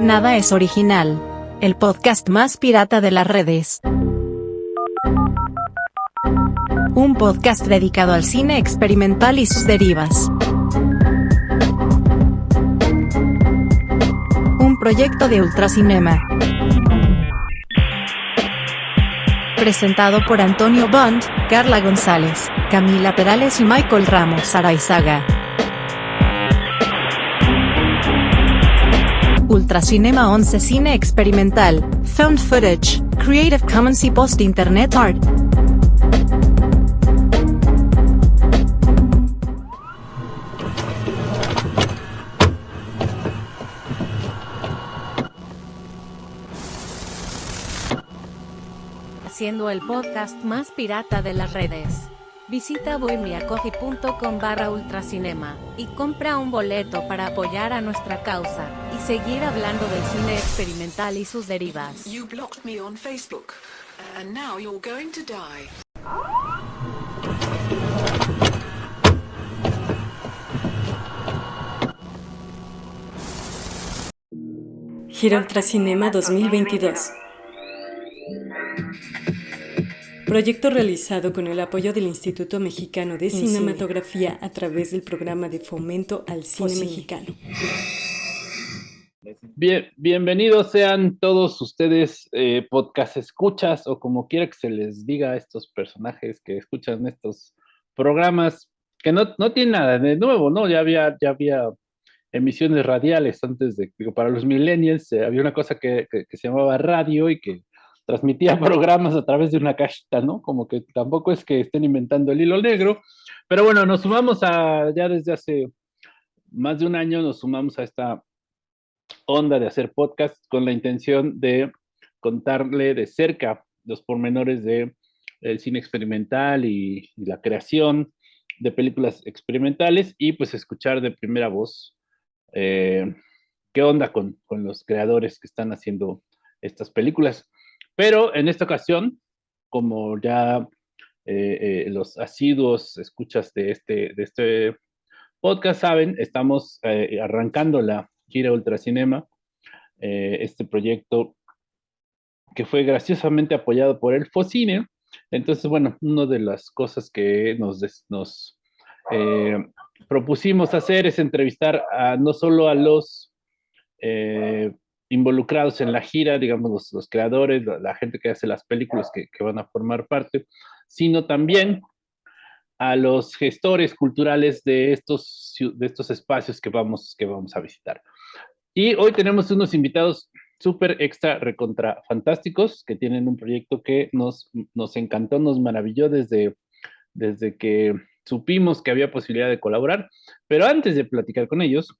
Nada es original. El podcast más pirata de las redes. Un podcast dedicado al cine experimental y sus derivas. Un proyecto de Ultracinema. Presentado por Antonio Bond, Carla González, Camila Perales y Michael Ramos Araizaga. Ultracinema 11 Cine Experimental, Found Footage, Creative Commons y Post Internet Art. Haciendo el podcast más pirata de las redes. Visita bohemiacoffee.com barra ultracinema y compra un boleto para apoyar a nuestra causa y seguir hablando del cine experimental y sus derivas. You blocked me on Facebook, and now you're going to die. Gira Ultracinema 2022. Proyecto realizado con el apoyo del Instituto Mexicano de Cinematografía a través del programa de fomento al cine mexicano. Bien, bienvenidos sean todos ustedes, eh, podcast escuchas o como quiera que se les diga a estos personajes que escuchan estos programas, que no, no tienen nada de nuevo, ¿no? Ya había, ya había emisiones radiales antes de, digo, para los millennials eh, había una cosa que, que, que se llamaba radio y que transmitía programas a través de una cajita, ¿no? Como que tampoco es que estén inventando el hilo negro, pero bueno, nos sumamos a, ya desde hace más de un año, nos sumamos a esta onda de hacer podcast con la intención de contarle de cerca los pormenores de cine experimental y, y la creación de películas experimentales y pues escuchar de primera voz eh, qué onda con, con los creadores que están haciendo estas películas. Pero en esta ocasión, como ya eh, eh, los asiduos escuchas de este, de este podcast saben, estamos eh, arrancando la gira Ultracinema, eh, este proyecto que fue graciosamente apoyado por el Focine. Entonces, bueno, una de las cosas que nos, nos propusimos hacer es entrevistar a, no solo a los involucrados en la gira, digamos, los, los creadores, la, gente que hace las películas que, que, van a formar parte, sino también a los gestores culturales de estos, de estos espacios que vamos, que vamos a visitar. Y hoy tenemos unos invitados súper extra recontra fantásticos que tienen un proyecto que nos, nos encantó, nos maravilló desde, desde que supimos que había posibilidad de colaborar. Pero antes de platicar con ellos,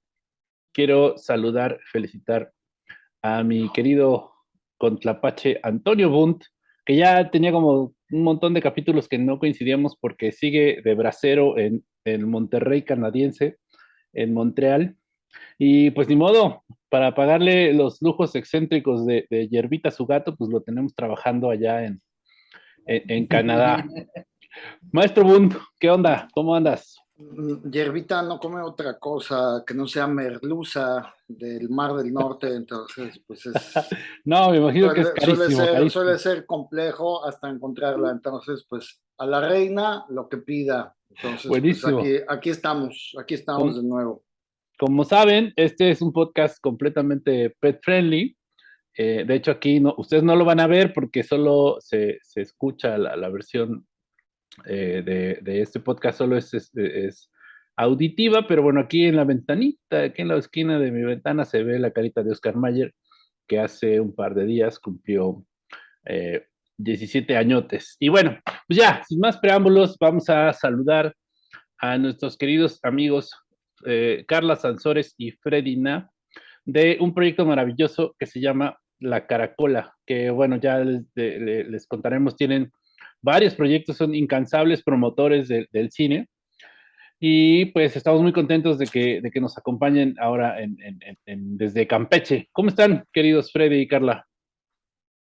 quiero saludar, felicitar a mi querido contrapache Antonio Bunt, que ya tenía como un montón de capítulos que no coincidíamos porque sigue de bracero en el Monterrey canadiense, en Montreal. Y pues ni modo, para pagarle los lujos excéntricos de, de Yerbita, su gato, pues lo tenemos trabajando allá en, en, en Canadá. Maestro Bund, ¿qué onda? ¿Cómo andas? Yerbita no come otra cosa que no sea merluza del Mar del Norte, entonces pues es... no, me imagino suele, que es carísimo suele ser, carísimo suele ser, complejo hasta encontrarla, entonces pues a la reina lo que pida. Entonces, Buenísimo. Pues, aquí, aquí, estamos, aquí estamos de nuevo. Como saben, este es un podcast completamente pet friendly. Eh, de hecho, aquí no, ustedes no lo van a ver porque solo se, se escucha la, la versión eh, de, este podcast, solo es, auditiva, pero bueno, aquí en la ventanita, aquí en la esquina de mi ventana se ve la carita de Oscar Mayer, que hace un par de días cumplió eh, 17 añotes. Y bueno, pues ya, sin más preámbulos, vamos a saludar a nuestros queridos amigos eh, Carla Sansores y Fredina de un proyecto maravilloso que se llama La Caracola, que bueno, ya les contaremos, tienen varios proyectos, son incansables promotores de, del cine. Y pues estamos muy contentos de que, de que nos acompañen ahora desde Campeche. ¿Cómo están, queridos Freddy y Carla?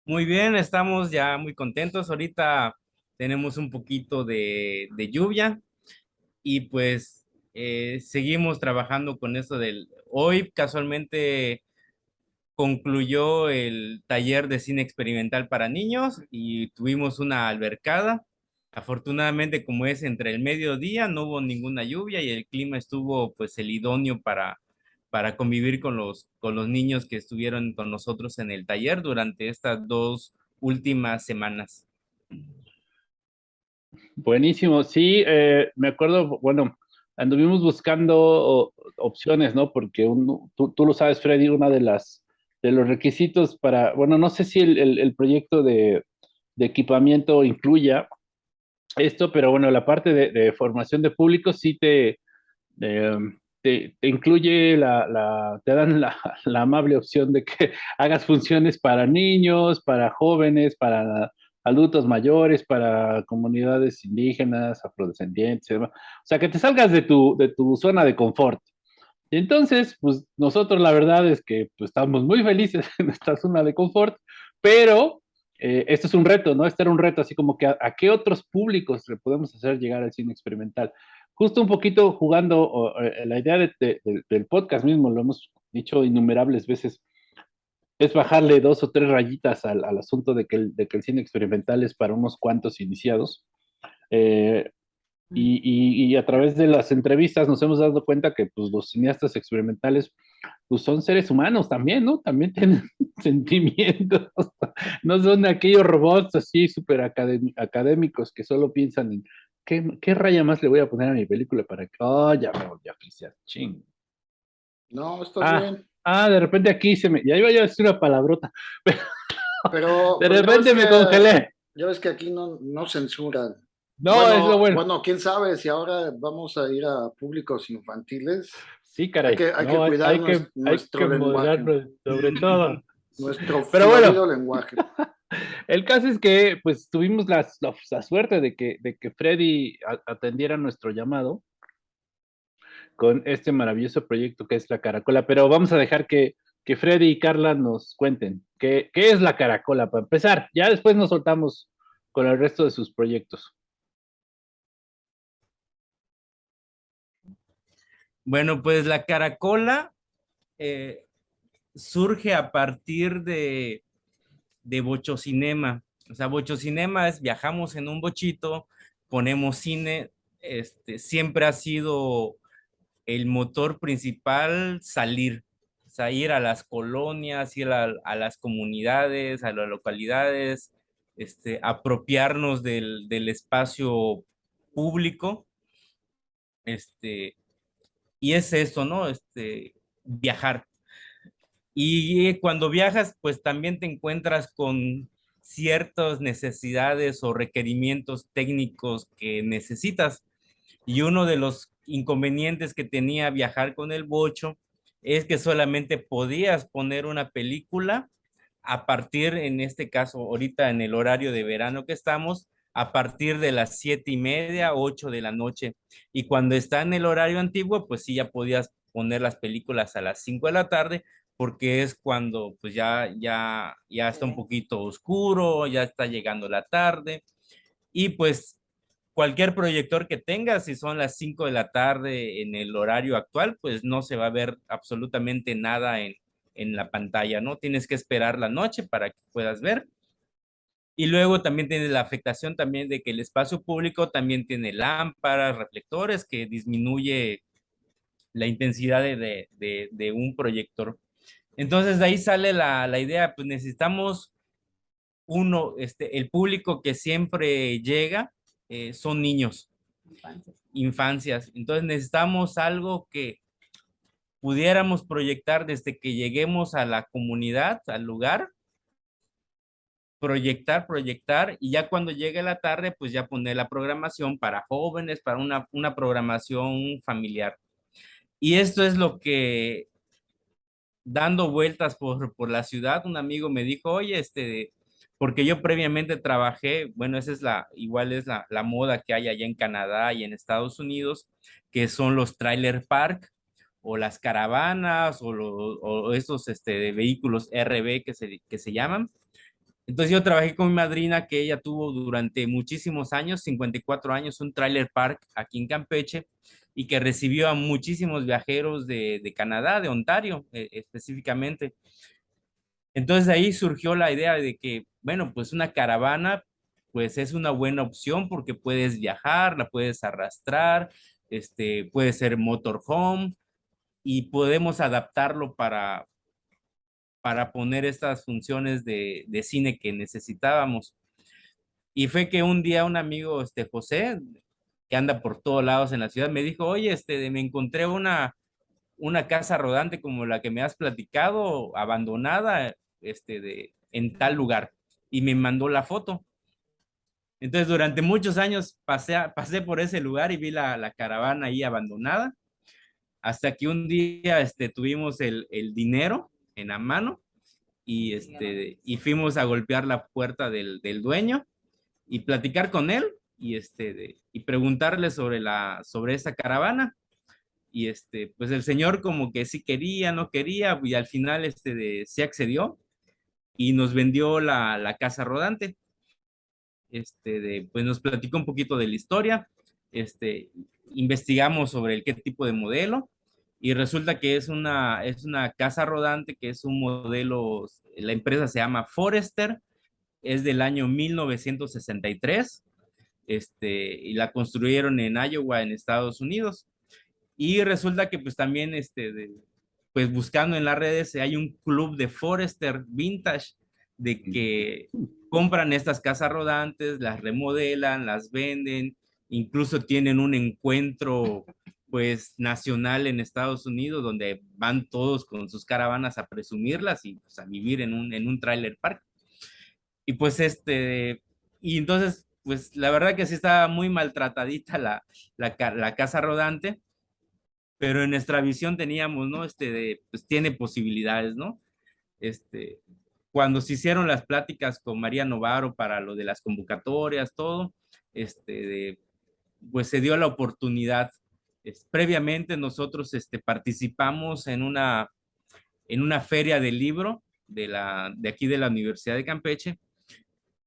Muy bien, estamos ya muy contentos. Ahorita tenemos un poquito de, lluvia y pues eh, seguimos trabajando con eso del... Hoy casualmente concluyó el taller de cine experimental para niños y tuvimos una albercada. Afortunadamente, como es entre el mediodía, no hubo ninguna lluvia y el clima estuvo pues el idóneo para, para convivir con los, con los niños que estuvieron con nosotros en el taller durante estas dos últimas semanas. Buenísimo, sí, eh, me acuerdo, bueno, anduvimos buscando opciones, ¿no? Porque tú, tú, lo sabes, Freddy, una de las de los requisitos para, bueno, no sé si el, el, proyecto de, de, equipamiento incluya esto, pero bueno, la parte de, formación de público sí te, te, te, incluye la, la te dan la, la, amable opción de que hagas funciones para niños, para jóvenes, para adultos mayores, para comunidades indígenas, afrodescendientes, o sea, que te salgas de tu, de tu zona de confort. Y entonces, pues nosotros la verdad es que pues, estamos muy felices en esta zona de confort, pero eh, esto es un reto, ¿no? Este era un reto, así como que a, qué otros públicos le podemos hacer llegar al cine experimental. Justo un poquito jugando eh, la idea del podcast mismo, lo hemos dicho innumerables veces, es bajarle dos o tres rayitas al, al asunto de que, el, de que, el, cine experimental es para unos cuantos iniciados. Eh, y, y, a través de las entrevistas nos hemos dado cuenta que pues, los cineastas experimentales pues, son seres humanos también, ¿no? También tienen sentimientos. No son aquellos robots así súper académicos que solo piensan en ¿qué, ¿qué, raya más le voy a poner a mi película para que, oh, ya me volví a oficiar, ching. No, está ah, bien. Ah, de repente aquí se me, ya iba yo a decir una palabrota, pero, pero de repente me congelé. Ya ves que aquí no, no censuran. No, bueno, es lo bueno. Bueno, quién sabe si ahora vamos a ir a públicos infantiles. Sí, caray. Hay que, hay no, que cuidar hay nuestro, que, hay que lenguaje. sobre todo. Nuestro Pero bueno. lenguaje. El caso es que pues tuvimos la, la, la suerte de que, de que Freddy atendiera nuestro llamado con este maravilloso proyecto que es la Caracola, pero vamos a dejar que, que Freddy y Carla nos cuenten qué, qué es la Caracola para empezar. Ya después nos soltamos con el resto de sus proyectos. Bueno, pues la caracola eh, surge a partir de, de bochocinema. O sea, bochocinema es viajamos en un bochito, ponemos cine, este, siempre ha sido el motor principal salir, o sea, ir a las colonias, ir a, a las comunidades, a las localidades, este, apropiarnos del, del espacio público, este, y es eso, ¿no? Este, viajar. Y cuando viajas, pues también te encuentras con ciertas necesidades o requerimientos técnicos que necesitas. Y uno de los inconvenientes que tenía viajar con el bocho es que solamente podías poner una película a partir, en este caso, ahorita en el horario de verano que estamos, a partir de las siete y media, ocho de la noche. Y cuando está en el horario antiguo, pues sí, ya podías poner las películas a las cinco de la tarde, porque es cuando pues ya, ya, ya está un poquito oscuro, ya está llegando la tarde. Y pues cualquier proyector que tengas, si son las cinco de la tarde en el horario actual, pues no se va a ver absolutamente nada en, en la pantalla, ¿no? Tienes que esperar la noche para que puedas ver. Y luego también tiene la afectación también de que el espacio público también tiene lámparas, reflectores, que disminuye la intensidad de, de, de un proyector. Entonces de ahí sale la, la, idea, pues necesitamos uno, este, el público que siempre llega eh, son niños, infancias. infancias. Entonces necesitamos algo que pudiéramos proyectar desde que lleguemos a la comunidad, al lugar, proyectar, proyectar, y ya cuando llegue la tarde, pues ya poner la programación para jóvenes, para una, una programación familiar. Y esto es lo que, dando vueltas por, por la ciudad, un amigo me dijo, oye, este, porque yo previamente trabajé, bueno, esa es la, igual es la, la moda que hay allá en Canadá y en Estados Unidos, que son los trailer park, o las caravanas, o, los, o estos este, vehículos RB que se, que se llaman, entonces yo trabajé con mi madrina que ella tuvo durante muchísimos años, 54 años, un trailer park aquí en Campeche y que recibió a muchísimos viajeros de, de Canadá, de Ontario eh, específicamente. Entonces ahí surgió la idea de que, bueno, pues una caravana, pues es una buena opción porque puedes viajar, la puedes arrastrar, este, puede ser motorhome y podemos adaptarlo para, para poner estas funciones de, de cine que necesitábamos. Y fue que un día un amigo, este José, que anda por todos lados en la ciudad, me dijo, oye, este, me encontré una, una casa rodante como la que me has platicado, abandonada, este, de, en tal lugar. Y me mandó la foto. Entonces, durante muchos años pasé, pasé por ese lugar y vi la, la, caravana ahí abandonada, hasta que un día este, tuvimos el, el dinero en la mano y, este, y fuimos a golpear la puerta del, del dueño y platicar con él y, este, y preguntarle sobre, la, sobre esa caravana. Y este, pues el señor como que sí quería, no quería, y al final este, de, se accedió y nos vendió la, la casa rodante. Este, de, pues nos platicó un poquito de la historia, este, investigamos sobre el qué tipo de modelo y resulta que es una, es una casa rodante que es un modelo, la empresa se llama Forester, es del año 1963 este, y la construyeron en Iowa, en Estados Unidos. Y resulta que pues también, este, pues buscando en las redes, hay un club de Forester Vintage, de que compran estas casas rodantes, las remodelan, las venden, incluso tienen un encuentro pues nacional en Estados Unidos donde van todos con sus caravanas a presumirlas y pues, a vivir en un, en un trailer park. Y pues este, y entonces pues la verdad que sí estaba muy maltratadita la, la, casa rodante, pero en nuestra visión teníamos, ¿no? Este, de, pues tiene posibilidades, ¿no? Este, cuando se hicieron las pláticas con María Novaro para lo de las convocatorias, todo, este, de, pues se dio la oportunidad. Previamente nosotros este, participamos en una, en una feria del libro de, la, de aquí de la Universidad de Campeche,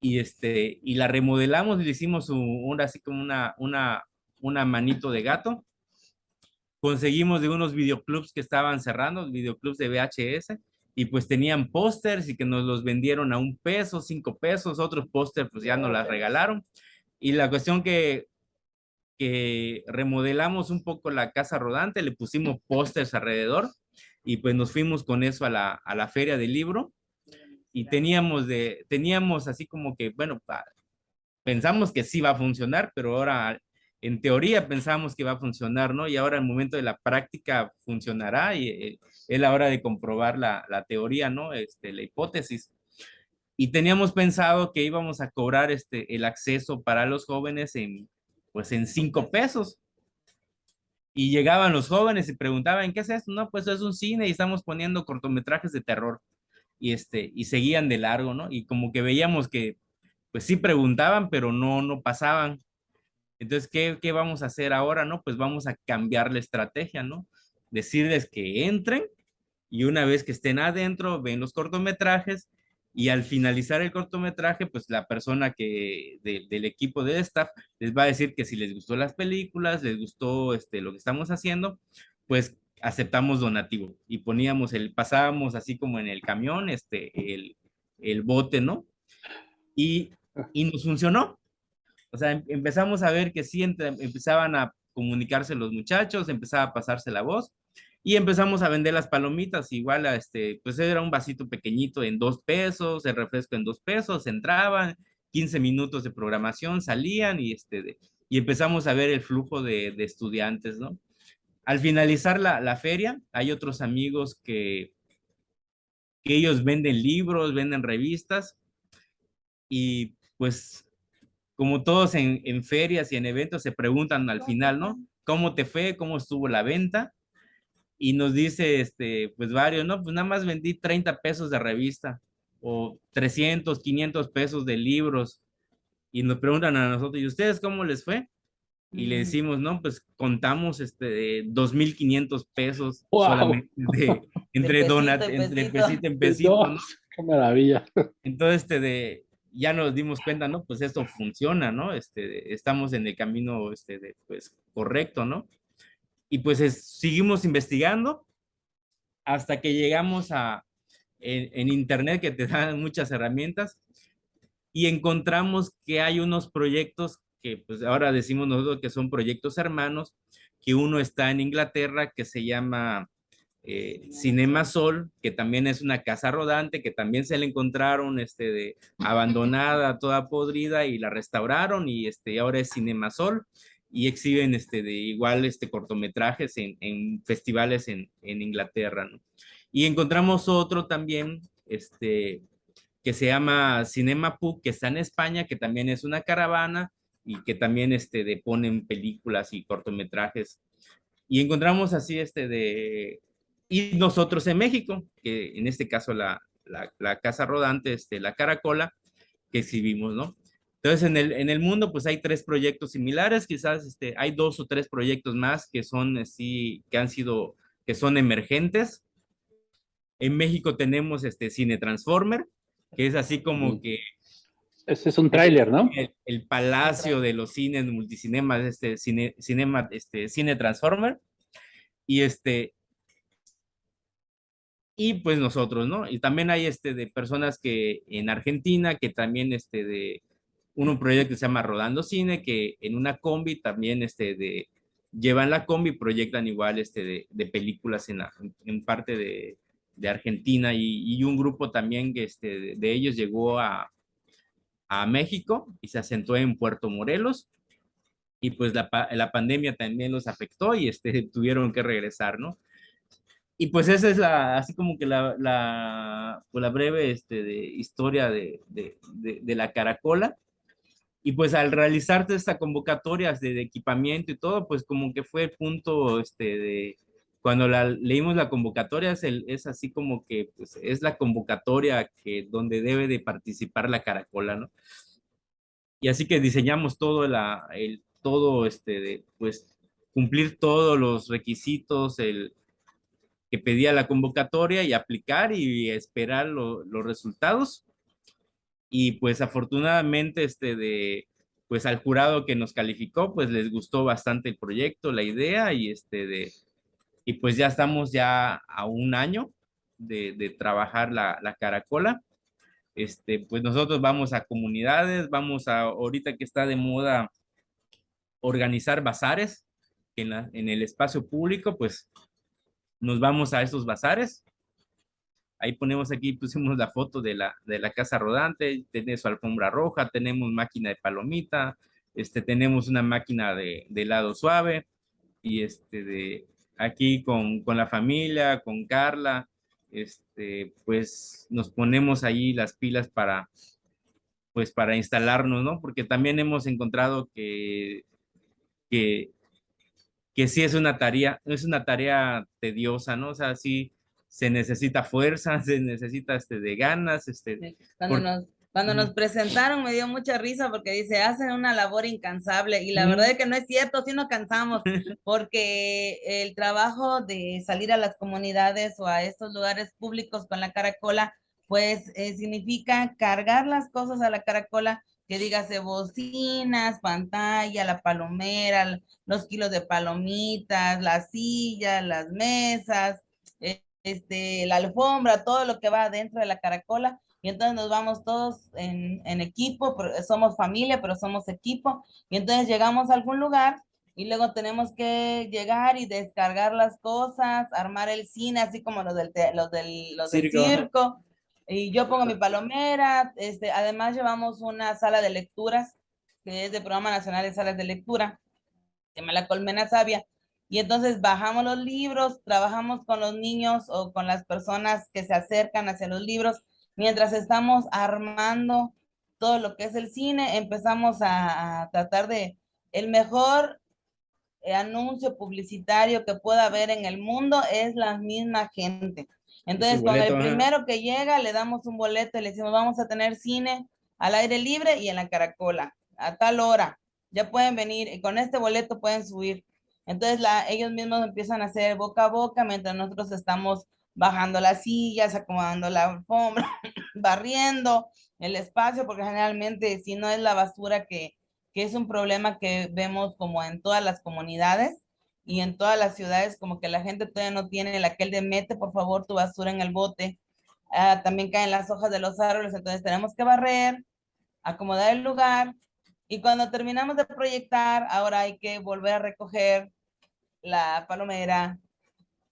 y, este, y la remodelamos y le hicimos un, así como una, una, una manito de gato. Conseguimos de unos videoclubs que estaban cerrando, videoclubs de VHS, y pues tenían pósters y que nos los vendieron a un peso, cinco pesos, otros pósters pues ya nos las regalaron. Y la cuestión que, que remodelamos un poco la casa rodante, le pusimos pósters alrededor y pues nos fuimos con eso a la, a la feria del libro y teníamos, de, teníamos así como que, bueno, pensamos que sí va a funcionar, pero ahora en teoría pensamos que va a funcionar, ¿no? Y ahora el momento de la práctica funcionará y eh, es la hora de comprobar la, la, teoría, ¿no? Este, la hipótesis. Y teníamos pensado que íbamos a cobrar este, el acceso para los jóvenes en, pues en cinco pesos. Y llegaban los jóvenes y preguntaban, ¿qué es esto? No, pues es un cine y estamos poniendo cortometrajes de terror y, este, y seguían de largo, ¿no? Y como que veíamos que, pues sí preguntaban, pero no, no pasaban. Entonces, ¿qué, ¿qué vamos a hacer ahora, no? Pues vamos a cambiar la estrategia, ¿no? Decirles que entren y una vez que estén adentro, ven los cortometrajes y al finalizar el cortometraje, pues la persona que del equipo de staff les va a decir que si les gustó las películas, les gustó este, lo que estamos haciendo, pues aceptamos donativo y poníamos el, pasábamos así como en el camión, este, el, el bote, ¿no? Y, y nos funcionó. O sea, em, empezamos a ver que sí empezaban a comunicarse los muchachos, empezaba a pasarse la voz y empezamos a vender las palomitas, igual a este, pues era un vasito pequeñito en dos pesos, el refresco en dos pesos, entraban, 15 minutos de programación, salían y este, y empezamos a ver el flujo de, estudiantes, ¿no? Al finalizar la, feria, hay otros amigos que, que ellos venden libros, venden revistas y pues como todos en, en, ferias y en eventos se preguntan al final, ¿no? ¿Cómo te fue? ¿Cómo estuvo la venta? Y nos dice, este, pues varios, ¿no? Pues nada más vendí 30 pesos de revista o 300, 500 pesos de libros. Y nos preguntan a nosotros, ¿y ustedes cómo les fue? y le decimos, no, pues contamos este 2.500 pesos solamente entre donat, entre pesito en pesito. Qué maravilla. Entonces, este de, ya nos dimos cuenta, ¿no? Pues esto funciona, ¿no? Este, estamos en el camino, este, de, pues, correcto, ¿no? Y pues seguimos investigando hasta que llegamos a, en, internet que te dan muchas herramientas y encontramos que hay unos proyectos que pues ahora decimos nosotros que son proyectos hermanos, que uno está en Inglaterra que se llama eh, Cinema Sol, que también es una casa rodante, que también se le encontraron este, de, abandonada, toda podrida, y la restauraron, y este, ahora es Cinema Sol, y exhiben este, de igual este, cortometrajes en, en festivales en, en Inglaterra. Y encontramos otro también, este, que se llama Cinema Pub, que está en España, que también es una caravana y que también este, de, ponen películas y cortometrajes. Y encontramos así este de... Y nosotros en México, que en este caso la, la, la Casa Rodante, este, la Caracola, que exhibimos, ¿no? Entonces, en el, en el mundo, pues hay tres proyectos similares, quizás este, hay dos o tres proyectos más que son así, que han sido, que son emergentes. En México tenemos este Cine Transformer, que es así como que... Ese es un tráiler, ¿no? El, palacio de los cines multicinemas, este cine, cinema, este cine Transformer. Y este... Y pues nosotros, ¿no? Y también hay este de personas que en Argentina, que también este de un proyecto que se llama Rodando Cine, que en una combi también este llevan la combi proyectan igual este de, películas en, la, en parte de, Argentina y, un grupo también que este, de, ellos llegó a, a, México y se asentó en Puerto Morelos y pues la, la, pandemia también los afectó y este, tuvieron que regresar, ¿no? Y pues esa es así como que la, la, pues la breve este, de, historia de, de, de, la caracola. Y pues al realizar esta convocatoria de, equipamiento y todo, pues como que fue el punto este, de, cuando la, leímos la convocatoria es, el, es así como que pues, es la convocatoria que, donde debe de participar la caracola, ¿no? Y así que diseñamos todo, la, el, todo este, de, pues cumplir todos los requisitos el, que pedía la convocatoria y aplicar y esperar los resultados. Y pues afortunadamente este de, pues al jurado que nos calificó, pues les gustó bastante el proyecto, la idea y este de, y pues ya estamos ya a un año de, trabajar la, la, caracola. Este, pues nosotros vamos a comunidades, vamos a, ahorita que está de moda, organizar bazares en, la, en el espacio público, pues nos vamos a esos bazares. Ahí ponemos aquí, pusimos la foto de la, de la casa rodante, tiene su alfombra roja, tenemos máquina de palomita, este, tenemos una máquina de, de helado suave y este de aquí con, con, la familia, con Carla, este, pues nos ponemos ahí las pilas para, pues para instalarnos, ¿no? Porque también hemos encontrado que, que, que sí es una tarea, es una tarea tediosa, ¿no? O sea, sí se necesita fuerza, se necesita este, de ganas, este. Cuando nos cuando nos presentaron me dio mucha risa porque dice, hacen una labor incansable y la verdad es que no es cierto, sí nos cansamos porque el trabajo de salir a las comunidades o a estos lugares públicos con la caracola, pues eh, significa cargar las cosas a la caracola, que dígase bocinas, pantalla, la palomera, los kilos de palomitas, las sillas, las mesas, este, la alfombra, todo lo que va dentro de la caracola y entonces nos vamos todos en, en equipo, somos familia, pero somos equipo, y entonces llegamos a algún lugar y luego tenemos que llegar y descargar las cosas, armar el cine, así como los del, los del, los circo. del circo. Y yo pongo mi palomera, este, además llevamos una sala de lecturas, que es de Programa Nacional de Salas de Lectura, se llama La Colmena Sabia, y entonces bajamos los libros, trabajamos con los niños o con las personas que se acercan hacia los libros, mientras estamos armando todo lo que es el cine, empezamos a, tratar de el mejor eh, anuncio publicitario que pueda haber en el mundo es la misma gente. Entonces, con el primero que llega, le damos un boleto y le decimos, vamos a tener cine al aire libre y en la caracola, a tal hora. Ya pueden venir y con este boleto pueden subir. Entonces, la, ellos mismos empiezan a hacer boca a boca mientras nosotros estamos bajando las sillas, acomodando la alfombra, barriendo el espacio, porque generalmente si no es la basura que, que es un problema que vemos como en todas las comunidades y en todas las ciudades, como que la gente todavía no tiene el aquel de mete por favor tu basura en el bote. ah, también caen las hojas de los árboles, entonces tenemos que barrer, acomodar el lugar, y cuando terminamos de proyectar, ahora hay que volver a recoger la palomera,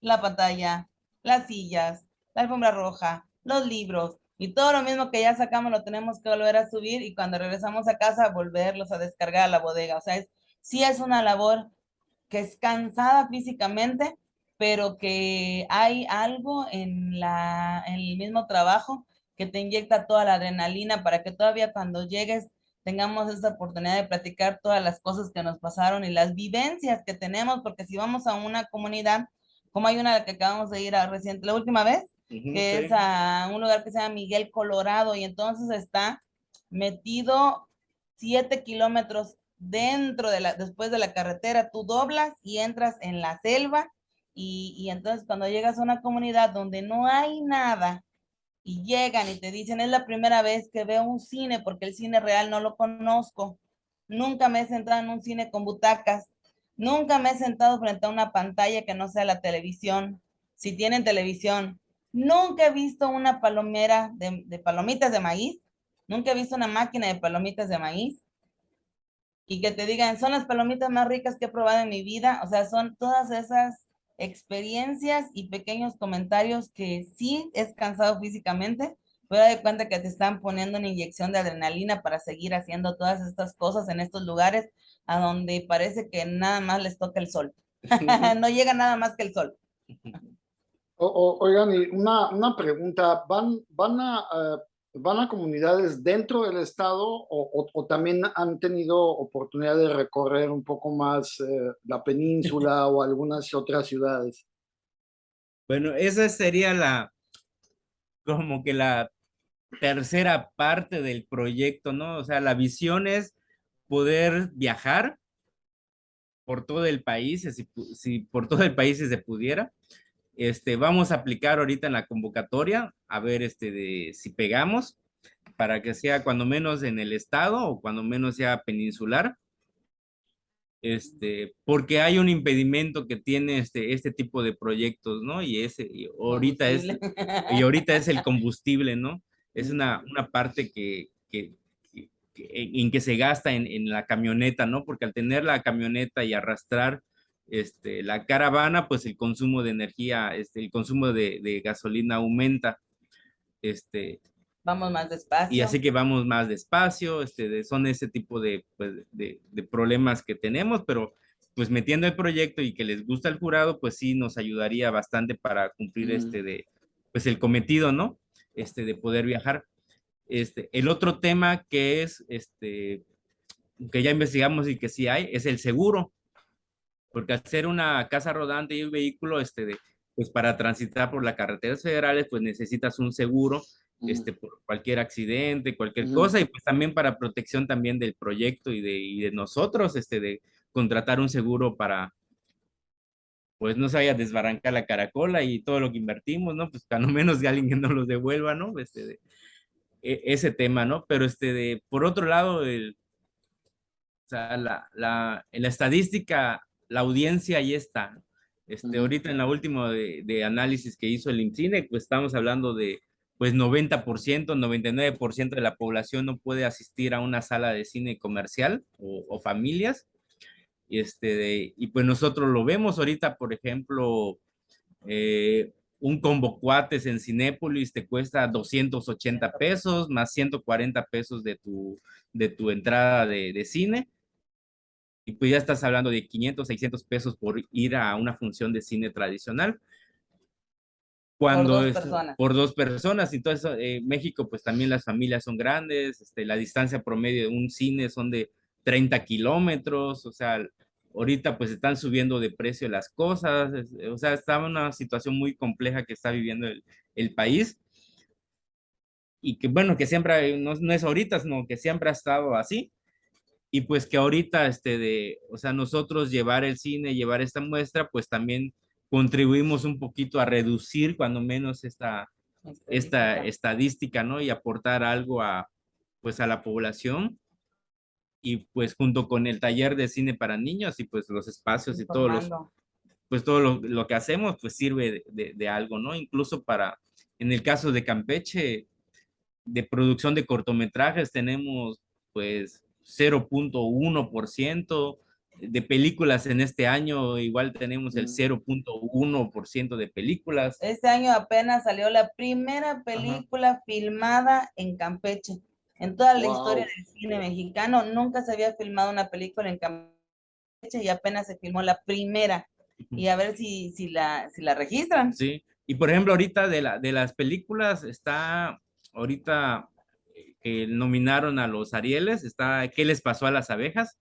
la pantalla, las sillas, la alfombra roja, los libros, y todo lo mismo que ya sacamos lo tenemos que volver a subir y cuando regresamos a casa volverlos a descargar a la bodega. O sea, es, sí es una labor que es cansada físicamente, pero que hay algo en, la, en el mismo trabajo que te inyecta toda la adrenalina para que todavía cuando llegues tengamos esa oportunidad de platicar todas las cosas que nos pasaron y las vivencias que tenemos, porque si vamos a una comunidad, como hay una que acabamos de ir a reciente, la última vez, que es a un lugar que se llama Miguel Colorado, y entonces está metido siete kilómetros dentro de la, después de la carretera, tú doblas y entras en la selva, y, y entonces cuando llegas a una comunidad donde no hay nada, y llegan y te dicen, es la primera vez que veo un cine, porque el cine real no lo conozco, nunca me he sentado en un cine con butacas, nunca me he sentado frente a una pantalla que no sea la televisión, si tienen televisión, Nunca he visto una palomera de, palomitas de maíz. Nunca he visto una máquina de palomitas de maíz. Y que te digan, son las palomitas más ricas que he probado en mi vida. O sea, son todas esas experiencias y pequeños comentarios que sí es cansado físicamente, pero de cuenta que te están poniendo una inyección de adrenalina para seguir haciendo todas estas cosas en estos lugares a donde parece que nada más les toca el sol. no llega nada más que el sol oigan, una, una pregunta, ¿van, van, a, eh, ¿van a comunidades dentro del estado o, también han tenido oportunidad de recorrer un poco más eh, la península o algunas otras ciudades? Bueno, esa sería la, como que la tercera parte del proyecto, ¿no? O sea, la visión es poder viajar por todo el país, si, si por todo el país si se pudiera, este, vamos a aplicar ahorita en la convocatoria, a ver este, de, si pegamos, para que sea cuando menos en el estado o cuando menos sea peninsular. Este, porque hay un impedimento que tiene este, este tipo de proyectos, ¿no? Y ese, ahorita es, y ahorita es el combustible, ¿no? Es una, una parte que, que, en que se gasta en, en, la camioneta, ¿no? Porque al tener la camioneta y arrastrar este, la caravana, pues el consumo de energía, este, el consumo de, gasolina aumenta. Este, vamos más despacio. Y así que vamos más despacio, este, son ese tipo pues, de, de, problemas que tenemos, pero pues metiendo el proyecto y que les gusta el jurado, pues sí nos ayudaría bastante para cumplir este de, pues el cometido, ¿no? Este, de poder viajar. Este, el otro tema que es, este, que ya investigamos y que sí hay, es el seguro porque hacer una casa rodante y un vehículo, este, de, pues para transitar por las carreteras federales, pues necesitas un seguro, este, por cualquier accidente, cualquier cosa, y pues también para protección también del proyecto y de, y de nosotros, este, de contratar un seguro para, pues no se vaya a desbarrancar la caracola y todo lo que invertimos, ¿no? Pues no menos de alguien que no los devuelva, ¿no? Este, de, e, ese tema, ¿no? Pero este, de, por otro lado, el, o sea, la, la, en la estadística la audiencia ahí está. Este, Ahorita en la última de, análisis que hizo el INCINE, pues estamos hablando de pues 90%, 99% de la población no puede asistir a una sala de cine comercial o, familias. Y, este, y pues nosotros lo vemos ahorita, por ejemplo, eh, un combo cuates en Cinépolis te cuesta 280 pesos más 140 pesos de tu, de tu entrada de, de cine y pues ya estás hablando de 500, 600 pesos por ir a una función de cine tradicional. Cuando por dos personas. Por dos personas. Entonces, eh, México, pues también las familias son grandes, este, la distancia promedio de un cine son de 30 kilómetros, o sea, ahorita pues están subiendo de precio las cosas, o sea, está una situación muy compleja que está viviendo el, el país y que bueno, que siempre, no, no, es ahorita, sino que siempre ha estado así y pues que ahorita, este, de, o sea, nosotros llevar el cine, llevar esta muestra, pues también contribuimos un poquito a reducir cuando menos esta, esta estadística, ¿no? Y aportar algo a, pues a la población. Y pues junto con el taller de cine para niños y pues los espacios y todos los, pues todo lo, lo, que hacemos pues sirve de, de, algo, ¿no? Incluso para En el caso de Campeche, de producción de cortometrajes tenemos pues 0.1%, de películas en este año igual tenemos el 0.1% de películas. Este año apenas salió la primera película filmada en Campeche. En toda la historia del cine mexicano nunca se había filmado una película en Campeche y apenas se filmó la primera. Y a ver si, si, la, si la registran. Sí, y por ejemplo ahorita de, la, de las películas está ahorita eh, que nominaron a los Arieles, está ¿Qué les pasó a las abejas?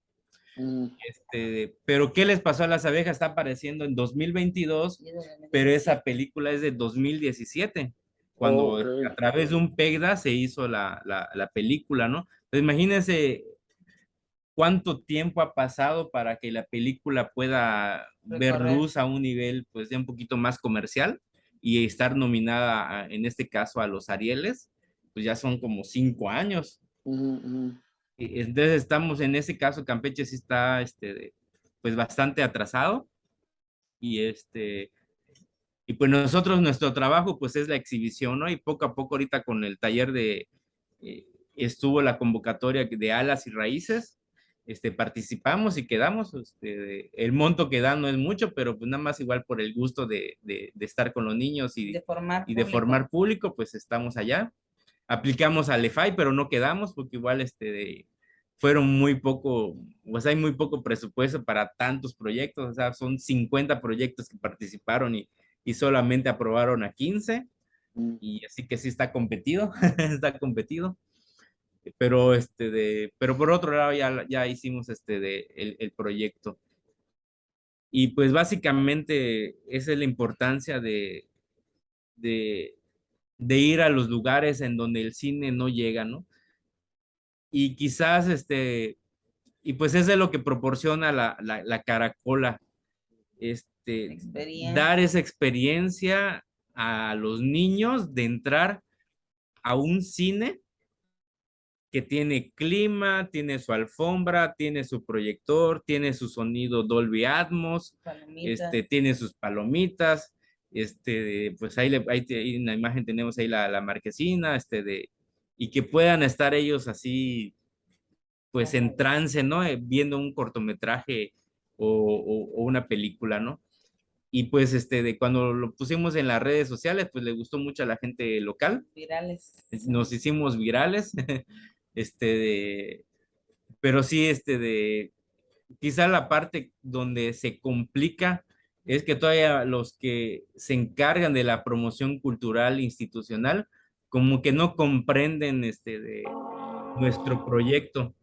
Mm. Este, pero ¿qué les pasó a las abejas? Está apareciendo en 2022, pero esa película es de 2017, cuando a través de un PEGDA se hizo la, la, la película, ¿no? Entonces imagínense cuánto tiempo ha pasado para que la película pueda ver luz a un nivel pues de un poquito más comercial y estar nominada en este caso a los Arieles, pues ya son como cinco años. Entonces estamos en ese caso, Campeche sí está, este, pues bastante atrasado. Y este, y pues nosotros, nuestro trabajo, pues es la exhibición, ¿no? Y poco a poco ahorita con el taller de, eh, estuvo la convocatoria de alas y raíces, este, participamos y quedamos, este, el monto que dan no es mucho, pero pues nada más igual por el gusto de, de, estar con los niños y de formar, y de formar público, pues estamos allá. Aplicamos al EFAI, pero no quedamos porque igual este, fueron muy poco, pues hay muy poco presupuesto para tantos proyectos, o sea, son 50 proyectos que participaron y, y solamente aprobaron a 15, mm. y así que sí está competido, está competido. Pero, este de, pero por otro lado ya, ya hicimos este de, el, el proyecto. Y pues básicamente esa es la importancia de, de, de ir a los lugares en donde el cine no llega, ¿no? y quizás, este, y pues eso es lo que proporciona la, la, caracola, este, dar esa experiencia a los niños de entrar a un cine que tiene clima, tiene su alfombra, tiene su proyector, tiene su sonido Dolby Atmos, este, tiene sus palomitas, este, pues ahí, ahí, en la imagen tenemos ahí la, la marquesina, este, de, y que puedan estar ellos así, pues en trance, ¿no? Eh, viendo un cortometraje o, una película, ¿no? Y pues este, de cuando lo pusimos en las redes sociales, pues le gustó mucho a la gente local. Virales. Nos hicimos virales. este, de, pero sí, este, de, quizá la parte donde se complica es que todavía los que se encargan de la promoción cultural institucional, como que no comprenden este de nuestro proyecto,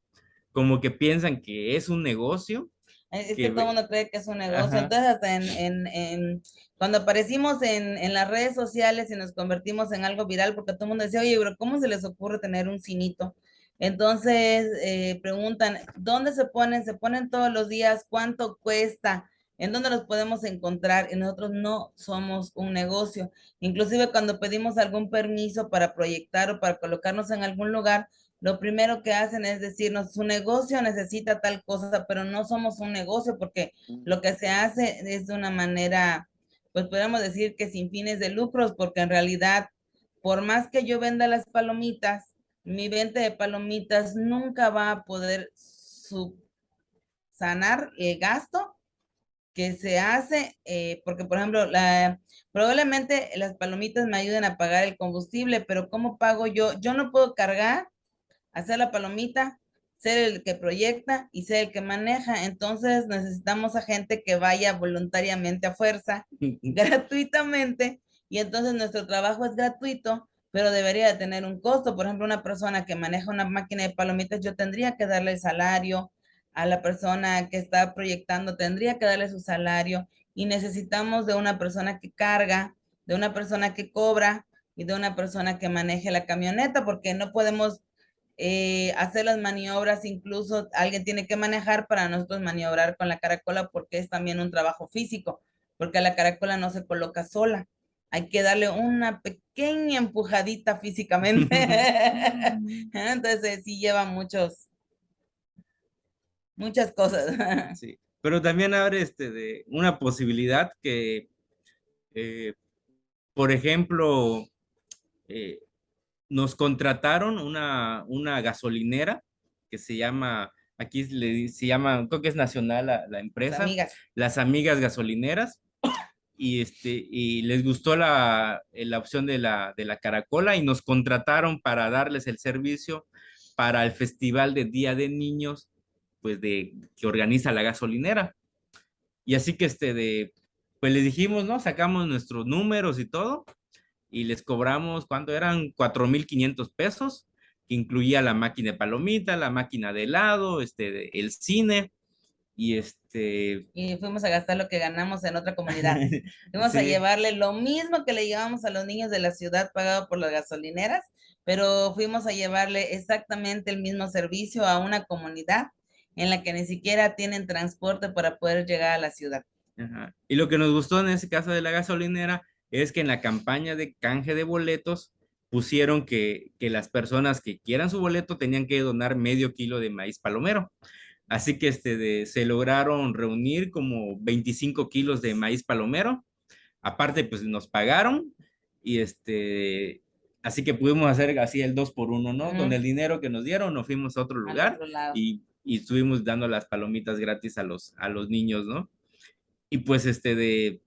como que piensan que es un negocio. Es que, todo el mundo cree que es un negocio. Entonces, hasta en, en, cuando aparecimos en, en, las redes sociales y nos convertimos en algo viral, porque todo el mundo decía, oye, pero ¿cómo se les ocurre tener un cinito? Entonces, eh, preguntan, ¿dónde se ponen? ¿Se ponen todos los días? ¿Cuánto cuesta? En dónde los podemos encontrar y nosotros no somos un negocio. Inclusive cuando pedimos algún permiso para proyectar o para colocarnos en algún lugar, lo primero que hacen es decirnos, su negocio necesita tal cosa, pero no somos un negocio porque lo que se hace es de una manera, pues podemos decir que sin fines de lucros, porque en realidad, por más que yo venda las palomitas, mi venta de palomitas nunca va a poder sanar el gasto que se hace, eh, porque por ejemplo, la, probablemente las palomitas me ayuden a pagar el combustible, pero ¿cómo pago yo? Yo no puedo cargar, hacer la palomita, ser el que proyecta y ser el que maneja. Entonces necesitamos a gente que vaya voluntariamente a fuerza, gratuitamente, y entonces nuestro trabajo es gratuito, pero debería de tener un costo. Por ejemplo, una persona que maneja una máquina de palomitas, yo tendría que darle el salario, a la persona que está proyectando, tendría que darle su salario y necesitamos de una persona que carga, de una persona que cobra y de una persona que maneje la camioneta, porque no podemos eh, hacer las maniobras, incluso alguien tiene que manejar para nosotros maniobrar con la caracola porque es también un trabajo físico, porque la caracola no se coloca sola. Hay que darle una pequeña empujadita físicamente. Entonces sí lleva muchos, muchas cosas. Sí, pero también abre este de una posibilidad que, eh, por ejemplo, eh, nos contrataron una, una gasolinera que se llama, aquí se llama, creo que es nacional la, empresa. Las amigas. Las amigas gasolineras. Y, este, y les gustó la, la opción de la, de la caracola y nos contrataron para darles el servicio para el festival de Día de Niños, pues de que organiza la gasolinera. Y así que este de, pues les dijimos, ¿no? Sacamos nuestros números y todo y les cobramos, ¿cuánto eran? 4,500 pesos, que incluía la máquina de palomita, la máquina de helado, este, el cine, y este... Y fuimos a gastar lo que ganamos en otra comunidad. fuimos a llevarle lo mismo que le llevamos a los niños de la ciudad pagado por las gasolineras, pero fuimos a llevarle exactamente el mismo servicio a una comunidad en la que ni siquiera tienen transporte para poder llegar a la ciudad. Y lo que nos gustó en ese caso de la gasolinera es que en la campaña de canje de boletos pusieron que, las personas que quieran su boleto tenían que donar medio kilo de maíz palomero. Así que este se lograron reunir como 25 kilos de maíz palomero. Aparte, pues nos pagaron y este, así que pudimos hacer así el dos por uno, ¿no? Con el dinero que nos dieron nos fuimos a otro lugar y, y, estuvimos dando las palomitas gratis a los, a los niños, ¿no? Y pues este de,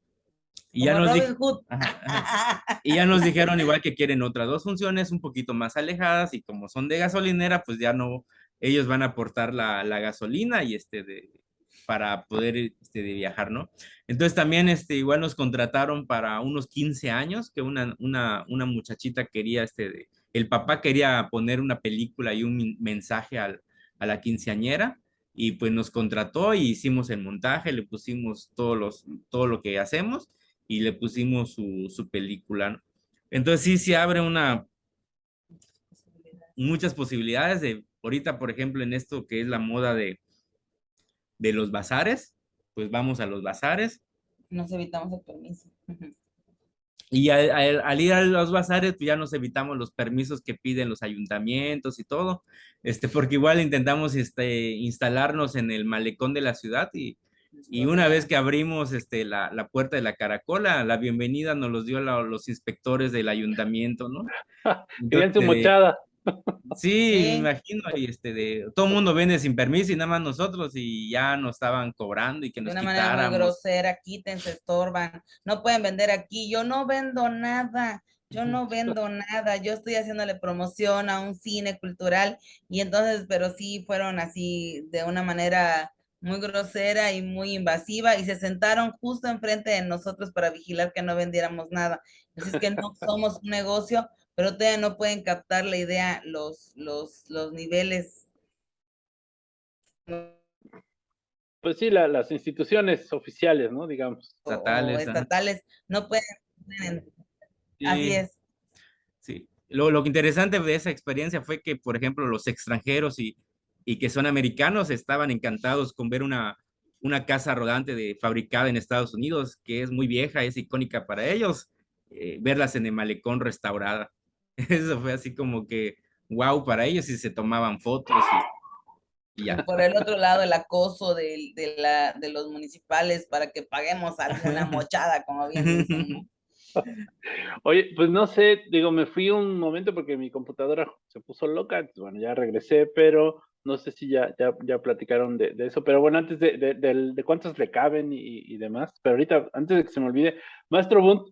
y ya, nos y ya nos dijeron igual que quieren otras dos funciones un poquito más alejadas y como son de gasolinera, pues ya no, ellos van a aportar la, la gasolina y este de, para poder este, de viajar, ¿no? Entonces también este, igual nos contrataron para unos 15 años, que una, una, una muchachita quería, este, de, el papá quería poner una película y un mensaje al, a la quinceañera, y pues nos contrató y hicimos el montaje, le pusimos todos los, todo lo que hacemos y le pusimos su, película. Entonces sí se abre una, muchas posibilidades de, ahorita por ejemplo en esto que es la moda de, de los bazares, pues vamos a los bazares. Nos evitamos el permiso. Y al, ir a los bazares, pues ya nos evitamos los permisos que piden los ayuntamientos y todo, este, porque igual intentamos este, instalarnos en el malecón de la ciudad y, y una vez que abrimos este, la, la, puerta de la caracola, la bienvenida nos los dio los inspectores del ayuntamiento, ¿no? Querían su mochada. Sí, imagino, y este, de, todo el mundo vende sin permiso y nada más nosotros y ya nos estaban cobrando y que nos De una manera muy grosera, quítense, estorban, no pueden vender aquí, yo no vendo nada, yo no vendo nada, yo estoy haciéndole promoción a un cine cultural y entonces, pero sí fueron así de una manera muy grosera y muy invasiva y se sentaron justo enfrente de nosotros para vigilar que no vendiéramos nada. Así es que no somos un negocio, pero todavía no pueden captar la idea, los, los, los niveles. Pues sí, las instituciones oficiales, ¿no? Digamos. Estatales. estatales, no pueden. Así es. Sí. Lo, lo interesante de esa experiencia fue que, por ejemplo, los extranjeros y y que son americanos estaban encantados con ver una, una casa rodante de, fabricada en Estados Unidos, que es muy vieja, es icónica para ellos, eh, verlas en el malecón restaurada. Eso fue así como que wow para ellos y se tomaban fotos y, ya. Por el otro lado, el acoso de, de, la, de los municipales para que paguemos alguna mochada, como bien dicen. Oye, pues no sé, digo, me fui un momento porque mi computadora se puso loca, bueno, ya regresé, pero no sé si ya, ya, ya platicaron de, eso, pero bueno, antes de, de, de, cuántos le caben y, demás, pero ahorita, antes de que se me olvide, Maestro Bunt,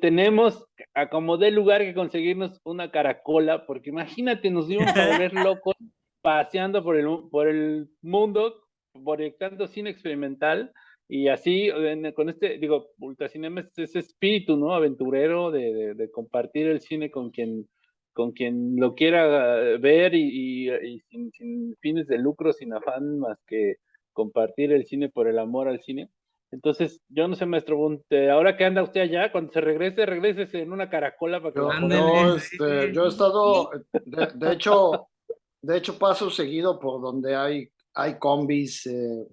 tenemos a como de lugar que conseguirnos una caracola, porque imagínate, nos íbamos a volver locos paseando por el, por el mundo, proyectando cine experimental, y así, con este, digo, Ultracinema es ese espíritu, ¿no? Aventurero de, de compartir el cine con quien con quien lo quiera ver y, sin, fines de lucro, sin afán más que compartir el cine por el amor al cine. Entonces, yo no sé, maestro Bunte, ahora que anda usted allá, cuando se regrese, regrese en una caracola para que yo, este, yo he estado, de, hecho, de hecho paso seguido por donde hay, hay combis eh,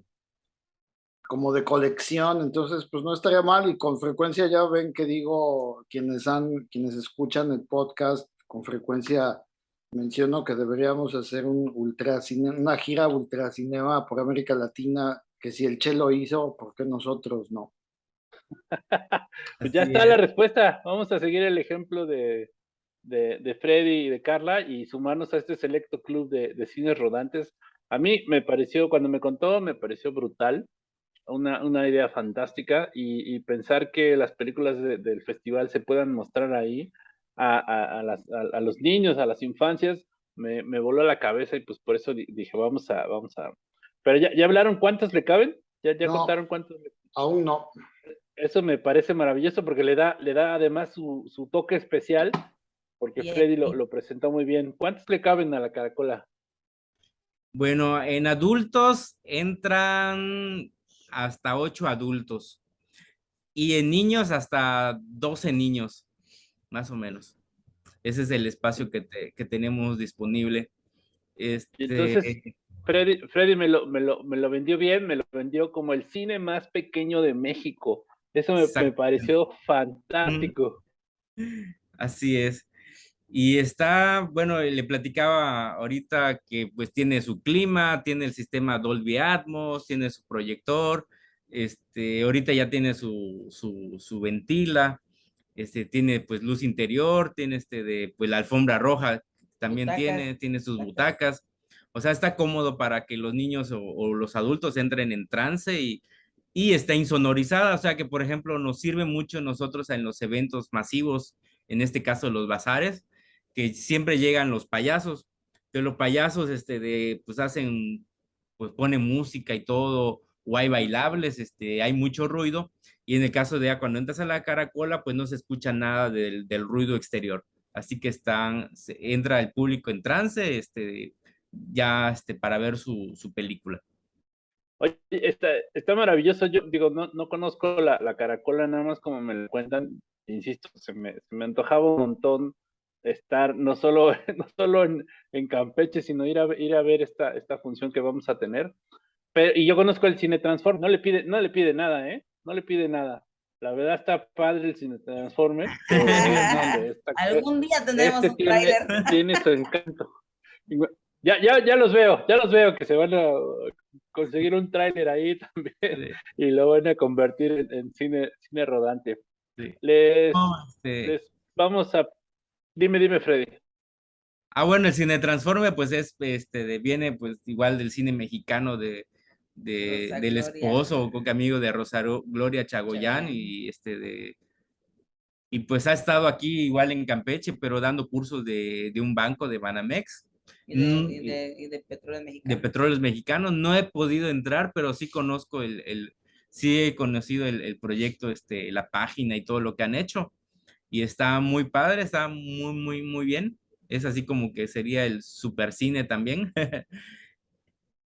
como de colección, entonces pues no estaría mal y con frecuencia ya ven que digo quienes han, quienes escuchan el podcast con frecuencia menciono que deberíamos hacer un ultracine, una gira ultracinema por América Latina, que si el Che lo hizo, ¿por qué nosotros no? pues ya está la respuesta. Vamos a seguir el ejemplo de, de, Freddy y de Carla y sumarnos a este selecto club de, de cines rodantes. A mí me pareció, cuando me contó, me pareció brutal, una, una idea fantástica y, pensar que las películas del festival se puedan mostrar ahí a, a, las, a, los niños, a las infancias, me, me, voló la cabeza y pues por eso dije, vamos a, vamos a. Pero ya, ya hablaron cuántas le caben, ya, ya contaron cuántos. Aún no. Eso me parece maravilloso porque le da, le da además su, su toque especial porque Freddy lo, lo, presentó muy bien. ¿Cuántos le caben a la caracola? Bueno, en adultos entran hasta ocho adultos y en niños hasta 12 niños, más o menos. Ese es el espacio que, que tenemos disponible. Este... Entonces, Freddy, Freddy me, lo, me, lo, me, lo, vendió bien, me lo vendió como el cine más pequeño de México. Eso me, me pareció fantástico. Así es. Y está, bueno, le platicaba ahorita que pues tiene su clima, tiene el sistema Dolby Atmos, tiene su proyector, este, ahorita ya tiene su, su, su ventila, este, tiene pues luz interior, tiene este de, pues la alfombra roja también tiene, tiene sus butacas. O sea, está cómodo para que los niños o, o los adultos entren en trance y, y está insonorizada, o sea que por ejemplo nos sirve mucho nosotros en los eventos masivos, en este caso los bazares, que siempre llegan los payasos, que los payasos, este, de, pues hacen, pues ponen música y todo, o hay bailables, este, hay mucho ruido, y en el caso de cuando entras a la caracola, pues no se escucha nada del, del ruido exterior, así que están, entra el público en trance, este, ya, este, para ver su, su película. Oye, está, está maravilloso. Yo digo, no, no conozco la, la, caracola, nada más como me lo cuentan. Insisto, se me, se me antojaba un montón estar no solo, no solo en, en, Campeche, sino ir a, ir a ver esta, esta función que vamos a tener. Pero, y yo conozco el Cine Transform, no le pide, no le pide nada, ¿eh? No le pide nada. La verdad está padre el Cine Transforme. Algún día tendremos este un tráiler. Tiene, su encanto. Ya, ya, ya los veo, ya los veo que se van a conseguir un tráiler ahí también y lo van a convertir en, en cine, cine rodante. Sí. Les, este les vamos a Dime, dime, Freddy. Ah, bueno, el cine Transforme, pues es, este, de, viene, pues, igual del cine mexicano de, de del esposo o amigo de Rosario Gloria Chagoyán y este de y pues ha estado aquí igual en Campeche, pero dando cursos de, de un banco de Banamex. Y de, mm, y de, y de, petróleos mexicanos. De petróleos mexicanos. No he podido entrar, pero sí conozco el, el sí he conocido el, el, proyecto, este, la página y todo lo que han hecho y está muy padre, está muy, muy, muy bien. Es así como que sería el super cine también.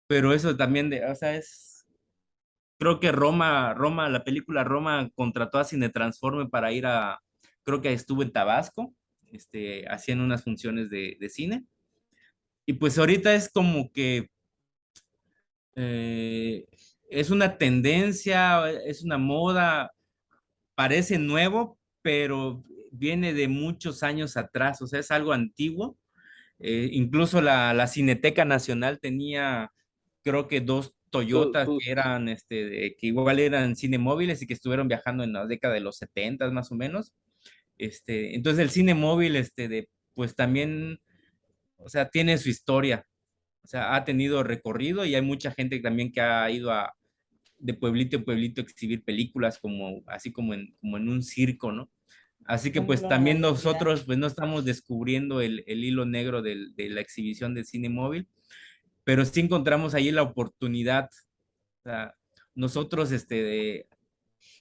Pero eso también, de, o sea, es, creo que Roma, Roma, la película Roma contrató a Cine Transforme para ir a, creo que estuvo en Tabasco, este, hacían unas funciones de, de cine. Y pues ahorita es como que eh, es una tendencia, es una moda, parece nuevo, pero viene de muchos años atrás, o sea, es algo antiguo. Eh, incluso la, la, Cineteca Nacional tenía, creo que dos Toyotas que eran, este, que igual eran cine móviles y que estuvieron viajando en la década de los 70 más o menos. Este, entonces el cine móvil, este, de, pues también, o sea, tiene su historia, o sea, ha tenido recorrido y hay mucha gente también que ha ido a, de pueblito en pueblito a exhibir películas como, así como en, como en un circo, ¿no? Así que pues también nosotros pues no estamos descubriendo el, el hilo negro del, de la exhibición del cine móvil, pero sí encontramos ahí la oportunidad. O sea, nosotros este, de,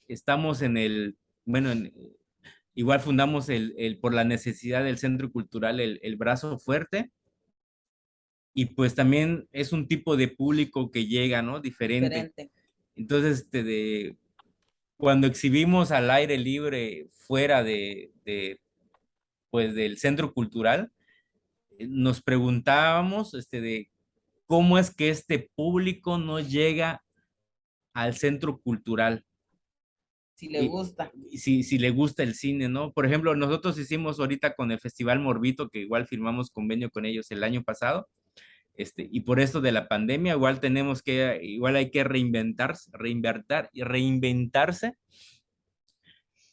estamos en el, bueno, en, igual fundamos el, el, por la necesidad del centro cultural el, el brazo fuerte, y pues también es un tipo de público que llega, ¿no? Diferente. Diferente. Entonces, este, de, cuando exhibimos al aire libre fuera de, de pues del centro cultural, eh, nos preguntábamos este, de cómo es que este público no llega al centro cultural. Si le gusta. Si, si le gusta el cine, ¿no? Por ejemplo, nosotros hicimos ahorita con el Festival Morbito, que igual firmamos convenio con ellos el año pasado, este, y por esto de la pandemia, igual tenemos que, igual hay que reinventarse, reinventar y reinventarse.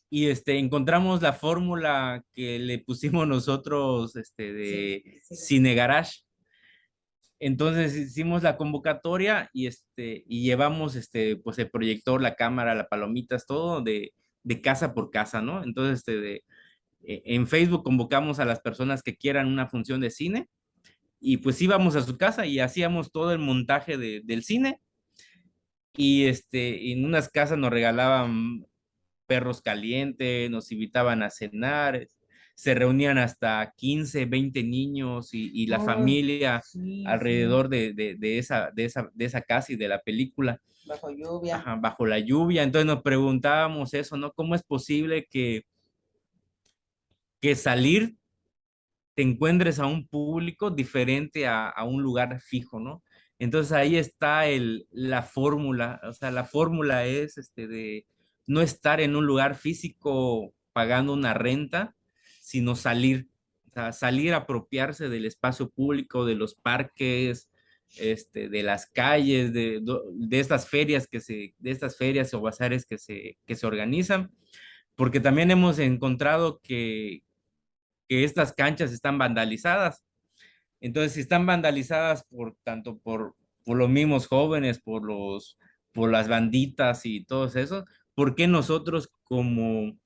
y este, encontramos la fórmula que le pusimos nosotros este, de Cine Garage. Entonces hicimos la convocatoria y, este, y llevamos este, pues el proyector, la cámara, las palomitas, todo de, de casa por casa, ¿no? Entonces, este, e, en Facebook convocamos a las personas que quieran una función de cine y pues íbamos a su casa y hacíamos todo el montaje de, del cine y este, en unas casas nos regalaban perros calientes, nos invitaban a cenar, se reunían hasta 15, 20 niños y, la familia alrededor De, de, esa, de, esa, de esa casa y de la película. Bajo lluvia. bajo la lluvia. Entonces nos preguntábamos eso, ¿no? ¿Cómo es posible que, que salir te encuentres a un público diferente a, a un lugar fijo, ¿no? Entonces ahí está el, la fórmula, o sea, la fórmula es este de no estar en un lugar físico pagando una renta, sino salir, o salir a apropiarse del espacio público, de los parques, este, de las calles, de, de, estas ferias que se, de estas ferias o bazares que se, que se organizan, porque también hemos encontrado que, que estas canchas están vandalizadas. Entonces, si están vandalizadas por tanto por, por los mismos jóvenes, por los por las banditas y todos esos, ¿por qué nosotros como,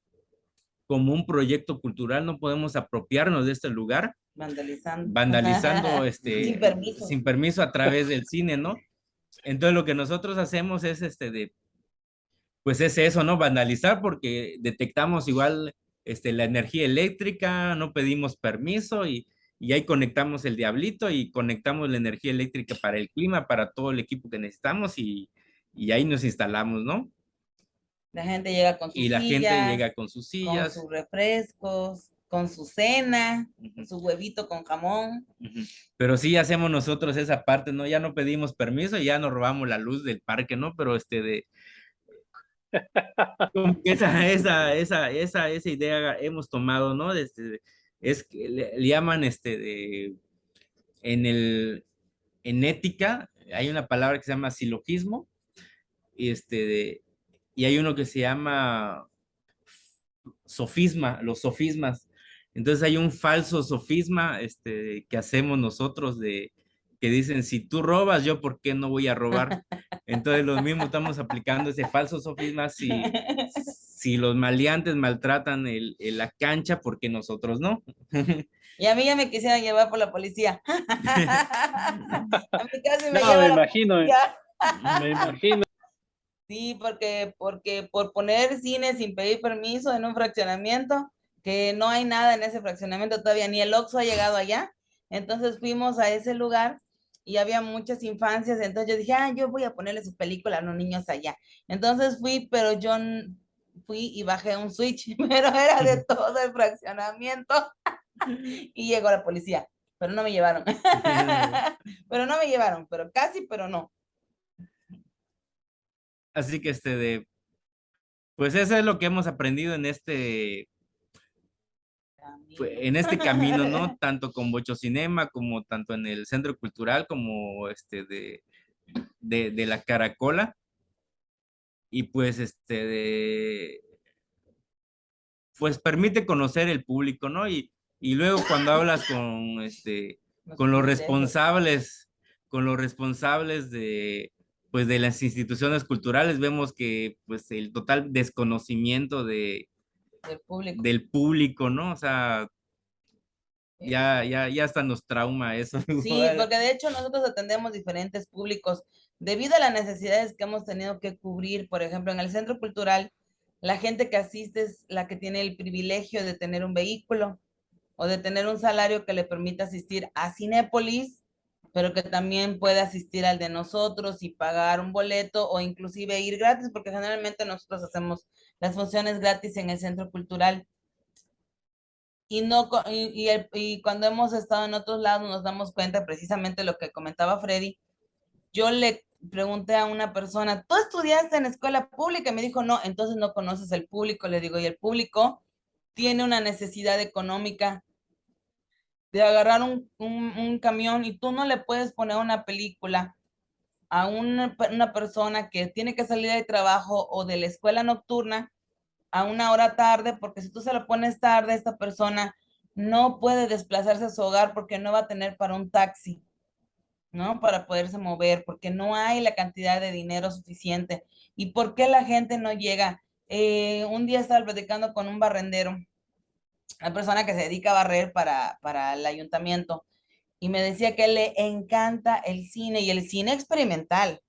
como un proyecto cultural no podemos apropiarnos de este lugar? Vandalizando. Vandalizando este, sin, permiso. sin permiso a través del cine, ¿no? Entonces lo que nosotros hacemos es este de, pues es eso, ¿no? Vandalizar porque detectamos igual este, la energía eléctrica, no pedimos permiso y, y ahí conectamos el diablito y conectamos la energía eléctrica para el clima, para todo el equipo que necesitamos y, y ahí nos instalamos, ¿no? La gente llega con sus Y la sillas, gente llega con sus sillas. Con sus refrescos, con su cena, su huevito con jamón. Pero sí hacemos nosotros esa parte, ¿no? Ya no pedimos permiso, ya nos robamos la luz del parque, ¿no? Pero este de... esa, esa, esa, esa, esa idea hemos tomado, ¿no? Desde, es que le, llaman este de... En el... En ética hay una palabra que se llama silogismo, y este de y hay uno que se llama sofisma, los sofismas. Entonces hay un falso sofisma este, que hacemos nosotros de que dicen, si tú robas, yo por qué no voy a robar. Entonces los mismos estamos aplicando ese falso sofisma si, si los maleantes maltratan el, la cancha, ¿por qué nosotros no? Y a mí ya me quisieran llevar por la policía. a mí casi me, no, me imagino, me imagino. Sí, porque, porque por poner cine sin pedir permiso en un fraccionamiento, que no hay nada en ese fraccionamiento todavía, ni el Oxxo ha llegado allá. Entonces fuimos a ese lugar y había muchas infancias, entonces yo dije, ah, yo voy a ponerle su película a los niños allá. Entonces fui, pero yo fui y bajé un switch, pero era de todo el fraccionamiento y llegó la policía, pero no me llevaron. pero no me llevaron, pero casi, pero no. Así que este de, pues eso es lo que hemos aprendido en este, en este camino, ¿no? Tanto con Bocho Cinema, como tanto en el Centro Cultural, como este de, de, de la Caracola. Y pues este de, pues permite conocer el público, ¿no? Y, y luego cuando hablas con este, con los responsables, con los responsables de, pues de las instituciones culturales vemos que pues el total desconocimiento de, del, público. del público, ¿no? O sea, ya, ya, ya hasta nos trauma eso. Sí, porque de hecho nosotros atendemos diferentes públicos debido a las necesidades que hemos tenido que cubrir, por ejemplo, en el centro cultural, la gente que asiste es la que tiene el privilegio de tener un vehículo o de tener un salario que le permita asistir a Cinépolis pero que también puede asistir al de nosotros y pagar un boleto o inclusive ir gratis, porque generalmente nosotros hacemos las funciones gratis en el centro cultural. Y, no, y, y, cuando hemos estado en otros lados nos damos cuenta precisamente lo que comentaba Freddy. Yo le pregunté a una persona, ¿tú estudiaste en escuela pública? Y me dijo, no, entonces no conoces el público. Le digo, y el público tiene una necesidad económica de agarrar un, un, camión y tú no le puedes poner una película a una, una, persona que tiene que salir de trabajo o de la escuela nocturna a una hora tarde, porque si tú se lo pones tarde, esta persona no puede desplazarse a su hogar porque no va a tener para un taxi, ¿no? Para poderse mover, porque no hay la cantidad de dinero suficiente. ¿Y por qué la gente no llega? Eh, un día estaba platicando con un barrendero, una persona que se dedica a barrer para, para el ayuntamiento, y me decía que le encanta el cine y el cine experimental.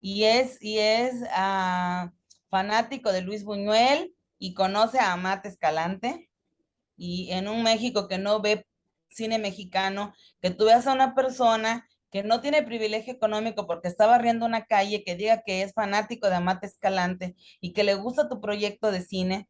Y es, y es ah, fanático de Luis Buñuel y conoce a Amate Escalante. Y en un México que no ve cine mexicano, que tú veas a una persona que no tiene privilegio económico porque está barriendo una calle, que diga que es fanático de Amate Escalante y que le gusta tu proyecto de cine,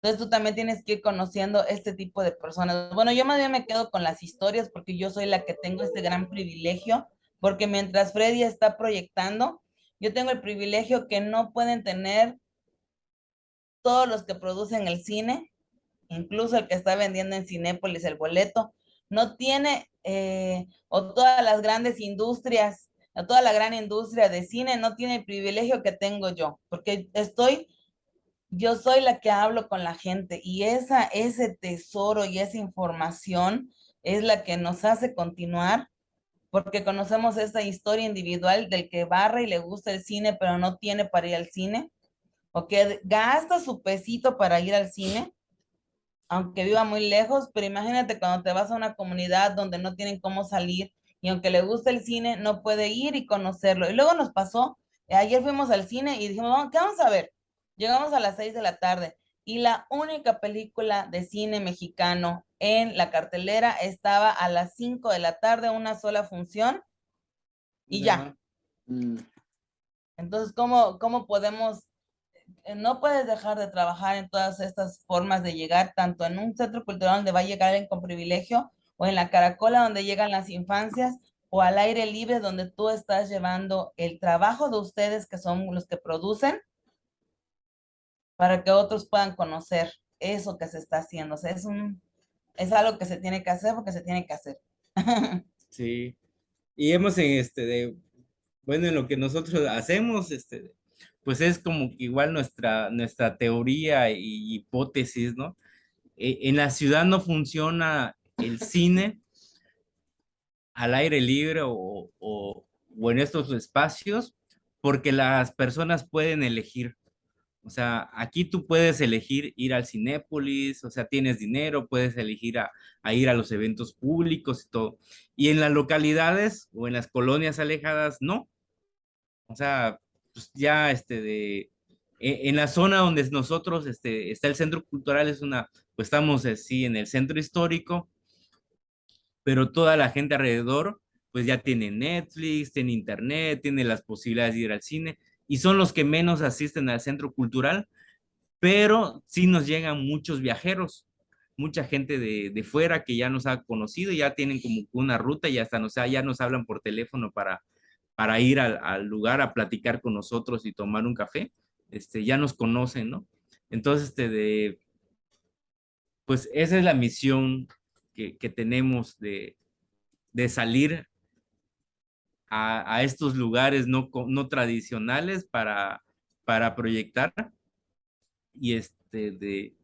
entonces tú también tienes que ir conociendo este tipo de personas. Bueno, yo más bien me quedo con las historias porque yo soy la que tengo este gran privilegio, porque mientras Freddy está proyectando, yo tengo el privilegio que no pueden tener todos los que producen el cine, incluso el que está vendiendo en Cinépolis el boleto, no tiene, eh, o todas las grandes industrias, o toda la gran industria de cine no tiene el privilegio que tengo yo, porque estoy yo soy la que hablo con la gente y esa, ese tesoro y esa información es la que nos hace continuar porque conocemos esta historia individual del que barra y le gusta el cine pero no tiene para ir al cine o que gasta su pesito para ir al cine aunque viva muy lejos, pero imagínate cuando te vas a una comunidad donde no tienen cómo salir y aunque le gusta el cine, no puede ir y conocerlo. Y luego nos pasó, ayer fuimos al cine y dijimos, ¿qué vamos a ver? Llegamos a las 6 de la tarde y la única película de cine mexicano en la cartelera estaba a las 5 de la tarde, una sola función y ya. Mm. Entonces, ¿cómo, ¿cómo podemos? Eh, no puedes dejar de trabajar en todas estas formas de llegar, tanto en un centro cultural donde va a llegar alguien con privilegio, o en la caracola donde llegan las infancias, o al aire libre donde tú estás llevando el trabajo de ustedes, que son los que producen, para que otros puedan conocer eso que se está haciendo. O sea, es, un, es algo que se tiene que hacer porque se tiene que hacer. sí. Y hemos en este, de, bueno, en lo que nosotros hacemos, este, pues es como igual nuestra, nuestra teoría y hipótesis, ¿no? E, en la ciudad no funciona el cine al aire libre o, o, o en estos espacios porque las personas pueden elegir o sea, aquí tú puedes elegir ir al Cinépolis, o sea, tienes dinero, puedes elegir a, ir a los eventos públicos y todo. Y en las localidades o en las colonias alejadas, no. O sea, pues ya este de, e, en la zona donde nosotros este, está el centro cultural, es una, pues estamos así en el centro histórico, pero toda la gente alrededor, pues ya tiene Netflix, tiene internet, tiene las posibilidades de ir al cine y son los que menos asisten al centro cultural, pero sí nos llegan muchos viajeros, mucha gente de, fuera que ya nos ha conocido, ya tienen como una ruta y hasta nos, ya nos hablan por teléfono para, para ir al, lugar a platicar con nosotros y tomar un café, este, ya nos conocen, ¿no? Entonces, este, de, pues esa es la misión que, tenemos de, de salir a, estos lugares no, no tradicionales para, para proyectar y este de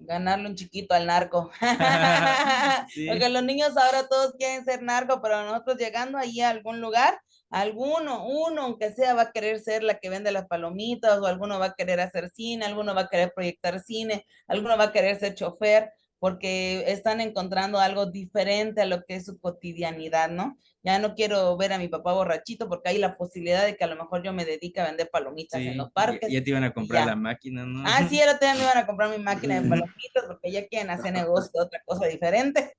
ganarle un chiquito al narco. Porque los niños ahora todos quieren ser narco, pero nosotros llegando ahí a algún lugar, alguno, uno, aunque sea, va a querer ser la que vende las palomitas, o alguno va a querer hacer cine, alguno va a querer proyectar cine, alguno va a querer ser chofer, porque están encontrando algo diferente a lo que es su cotidianidad, ¿no? Ya no quiero ver a mi papá borrachito porque hay la posibilidad de que a lo mejor yo me dedique a vender palomitas en los parques. Ya te iban a comprar la máquina, ¿no? Ah, sí, ahora también me iban a comprar mi máquina de palomitas porque ya quieren hacer negocio de otra cosa diferente.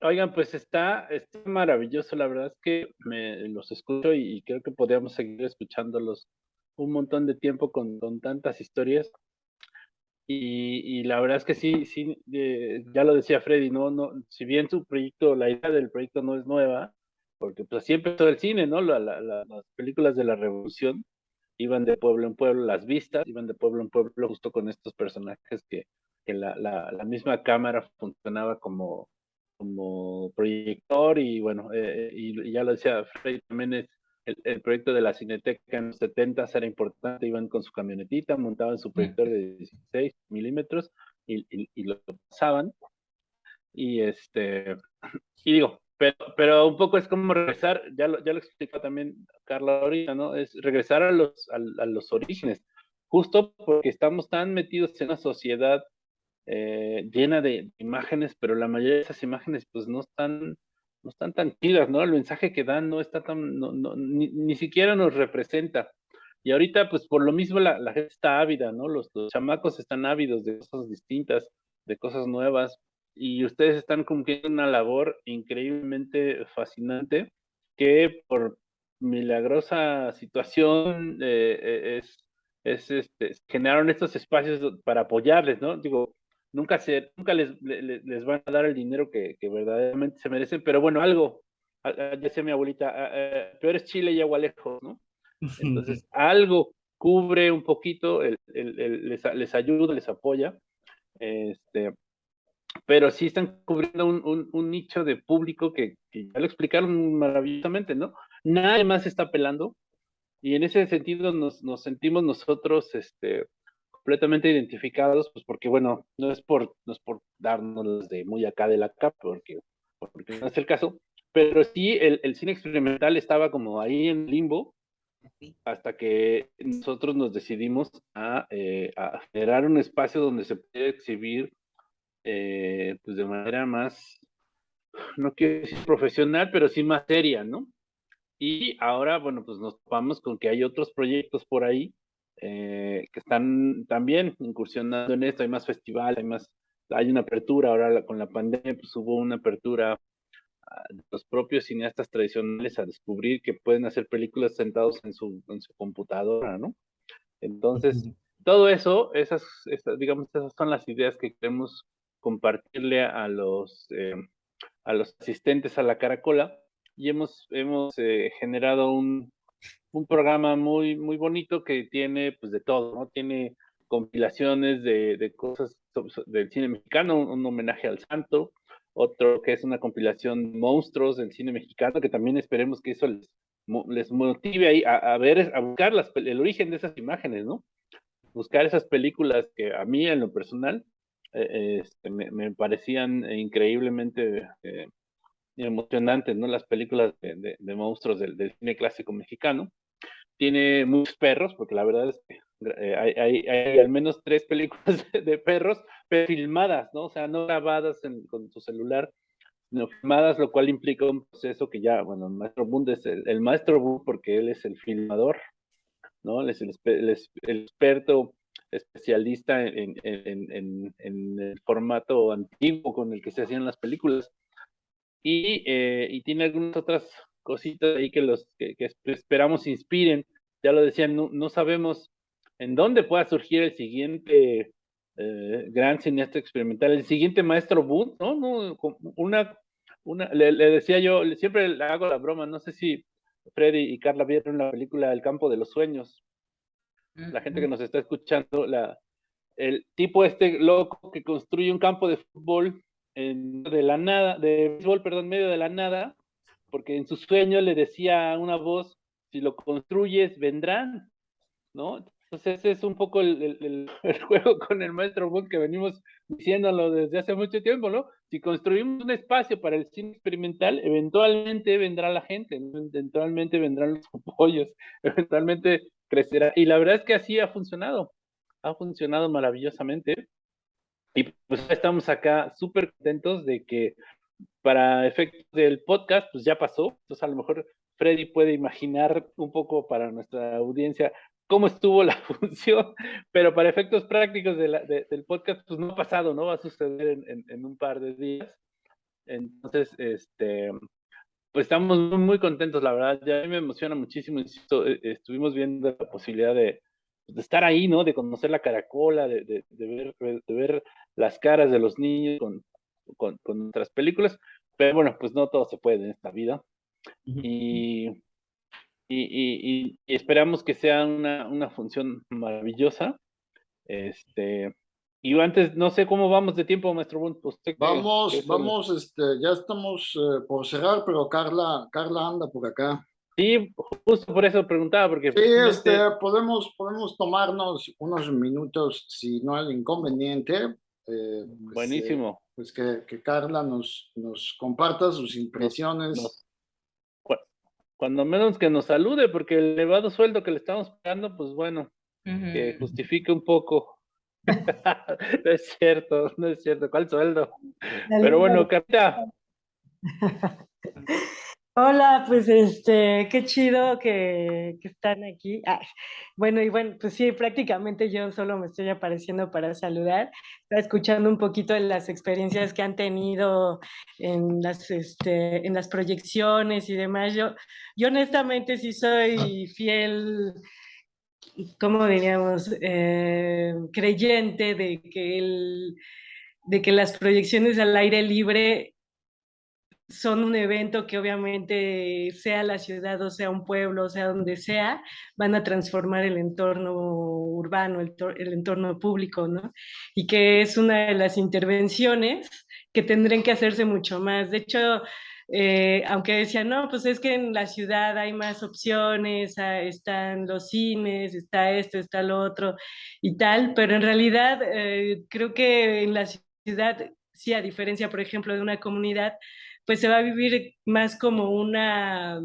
Oigan, pues está, está maravilloso, la verdad es que me los escucho y, creo que podríamos seguir escuchándolos un montón de tiempo con, con tantas historias. Y, la verdad es que sí, sí, eh, ya lo decía Freddy, no, no, si bien su proyecto, la idea del proyecto no es nueva, porque pues así empezó el cine, ¿no? las películas de la revolución iban de pueblo en pueblo, las vistas iban de pueblo en pueblo justo con estos personajes que, que la, la, misma cámara funcionaba como, como proyector y bueno, eh, y, ya lo decía Freddy, también es el, proyecto de la Cineteca en los 70 era importante, iban con su camionetita, montaban su proyector de 16 milímetros y, y, lo pasaban. Y este, y digo, pero, pero un poco es como regresar, ya lo, ya lo explicó también Carla ahorita, ¿no? Es regresar a los, a, los orígenes, justo porque estamos tan metidos en una sociedad eh, llena de imágenes, pero la mayoría de esas imágenes pues no están no están tan chidas, ¿no? El mensaje que dan no está tan, no, no, ni, siquiera nos representa. Y ahorita, pues por lo mismo la, la gente está ávida, ¿no? Los, los, chamacos están ávidos de cosas distintas, de cosas nuevas, y ustedes están cumpliendo una labor increíblemente fascinante que por milagrosa situación eh, eh, es, es este, generaron estos espacios para apoyarles, ¿no? Digo, nunca, se, nunca les, les, van a dar el dinero que, que, verdaderamente se merecen, pero bueno, algo, ya decía mi abuelita, peor es Chile y agua lejos, ¿no? Entonces, algo cubre un poquito, el, el, les, les, ayuda, les apoya, este, pero sí están cubriendo un, un, un nicho de público que, que, ya lo explicaron maravillosamente, ¿no? Nadie más está apelando, y en ese sentido nos, nos sentimos nosotros, este, completamente identificados, pues porque, bueno, no es por, no es por darnos de muy acá de la capa, porque, porque no es el caso, pero sí el, el cine experimental estaba como ahí en limbo, hasta que nosotros nos decidimos a, eh, a, generar un espacio donde se puede exhibir eh, pues de manera más, no quiero decir profesional, pero sí más seria, ¿no? Y ahora, bueno, pues nos topamos con que hay otros proyectos por ahí eh, que están también incursionando en esto, hay más festivales, hay más, hay una apertura, ahora con la pandemia pues hubo una apertura de los propios cineastas tradicionales a descubrir que pueden hacer películas sentados en su, en su computadora, ¿no? Entonces, todo eso, esas, esas, digamos, esas son las ideas que queremos compartirle a los, eh, a los asistentes a la Caracola. Y hemos, hemos eh, generado un, un programa muy, muy bonito que tiene pues de todo, ¿no? Tiene compilaciones de, de cosas del cine mexicano, un, homenaje al santo, otro que es una compilación de monstruos del cine mexicano, que también esperemos que eso les, les motive a, ver, a buscar las, el origen de esas imágenes, ¿no? Buscar esas películas que a mí en lo personal eh, este, me, me, parecían increíblemente eh, emocionantes, ¿no? Las películas de, monstruos del, cine clásico mexicano. Tiene muchos perros, porque la verdad es que eh, hay, al menos tres películas de, perros, pero filmadas, ¿no? O sea, no grabadas en, con tu celular, sino filmadas, lo cual implica un proceso que ya, bueno, el maestro Bund es el, maestro Bund porque él es el filmador, ¿no? Él es el, experto especialista en, el formato antiguo con el que se hacían las películas y, eh, y tiene algunas otras cositas ahí que los que, que esperamos inspiren. Ya lo decían, no, no, sabemos en dónde pueda surgir el siguiente eh, gran cineasta experimental, el siguiente maestro Booth, ¿no? no una, una, le, le, decía yo, siempre le hago la broma, no sé si Freddy y Carla vieron la película El campo de los sueños. La gente que nos está escuchando, la, el tipo este loco que construye un campo de fútbol de la nada, de béisbol, perdón, medio de la nada, porque en su sueño le decía una voz, si lo construyes, vendrán, ¿no? Entonces ese es un poco el, el, el juego con el maestro Boone que venimos diciéndolo desde hace mucho tiempo, ¿no? Si construimos un espacio para el cine experimental, eventualmente vendrá la gente, eventualmente vendrán los apoyos, eventualmente crecerá. Y la verdad es que así ha funcionado, ha funcionado maravillosamente. Y pues estamos acá súper contentos de que para efectos del podcast, pues ya pasó. Entonces a lo mejor Freddy puede imaginar un poco para nuestra audiencia cómo estuvo la función, pero para efectos prácticos del podcast, pues no ha pasado, ¿no? Va a suceder en, en, un par de días. Entonces, este, pues estamos muy, contentos, la verdad. Ya a mí me emociona muchísimo, insisto, eh, estuvimos viendo la posibilidad de, de estar ahí, ¿no? De conocer la caracola, de, de ver las caras de los niños con, con, con otras películas, pero bueno, pues no todo se puede en esta vida. Y, y, y, y esperamos que sea una, una, función maravillosa. Este, y antes, no sé cómo vamos de tiempo, maestro Bund. Usted vamos, que vamos, este, ya estamos eh, por cerrar, pero Carla, Carla anda por acá. Sí, justo por eso preguntaba, porque... Sí, este, podemos, podemos tomarnos unos minutos, si no hay inconveniente. Eh, pues, Buenísimo. Eh, pues que, que, Carla nos, nos comparta sus impresiones. cuando menos que nos salude, porque el elevado sueldo que le estamos pagando, pues bueno, que justifique un poco. no es cierto, no es cierto. ¿Cuál sueldo? Pero bueno, Carla. Hola, pues este, qué chido que, están aquí. bueno, y bueno, pues sí, prácticamente yo solo me estoy apareciendo para saludar. Está escuchando un poquito de las experiencias que han tenido en las, este, en las proyecciones y demás. Yo, yo honestamente sí soy fiel, ¿cómo diríamos? Eh, creyente de que el, de que las proyecciones al aire libre son un evento que obviamente sea la ciudad o sea un pueblo, o sea donde sea, van a transformar el entorno urbano, el, entorno público, ¿no? Y que es una de las intervenciones que tendrían que hacerse mucho más. De hecho, eh, aunque decían, no, pues es que en la ciudad hay más opciones, ah, están los cines, está esto, está lo otro y tal, pero en realidad eh, creo que en la ciudad, sí, a diferencia, por ejemplo, de una comunidad, pues se va a vivir más como una,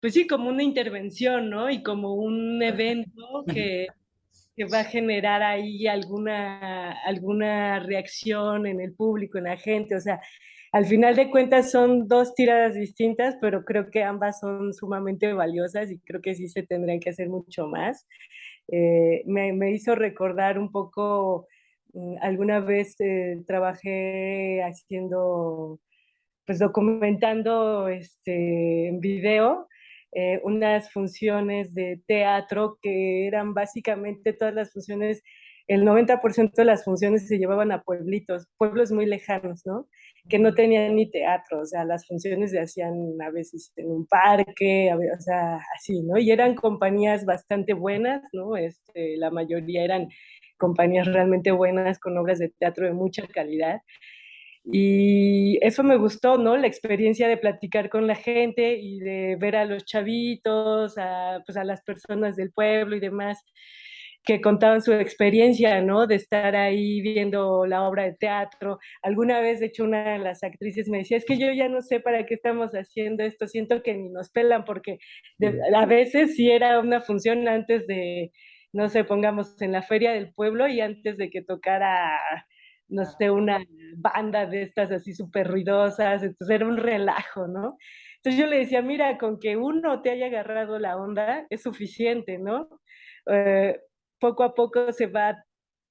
pues sí, como una intervención, ¿no? Y como un evento que, que va a generar ahí alguna, alguna reacción en el público, en la gente, o sea, al final de cuentas son dos tiradas distintas, pero creo que ambas son sumamente valiosas y creo que sí se tendrían que hacer mucho más. Eh, me, me, hizo recordar un poco, mm, alguna vez eh, trabajé haciendo pues documentando este, en video eh, unas funciones de teatro que eran básicamente todas las funciones, el 90% de las funciones se llevaban a pueblitos, pueblos muy lejanos, ¿no? Que no tenían ni teatro, o sea, las funciones se hacían a veces en un parque, o sea, así, ¿no? Y eran compañías bastante buenas, ¿no? Este, la mayoría eran compañías realmente buenas con obras de teatro de mucha calidad. Y eso me gustó, ¿no? La experiencia de platicar con la gente y de ver a los chavitos, a, pues a las personas del pueblo y demás que contaban su experiencia, ¿no? De estar ahí viendo la obra de teatro. Alguna vez, de hecho, una de las actrices me decía, es que yo ya no sé para qué estamos haciendo esto, siento que ni nos pelan, porque a veces sí era una función antes de, no sé, pongamos en la feria del pueblo y antes de que tocara no sé, una banda de estas así súper ruidosas, entonces era un relajo, ¿no? Entonces yo le decía, mira, con que uno te haya agarrado la onda es suficiente, ¿no? Eh, poco a poco se va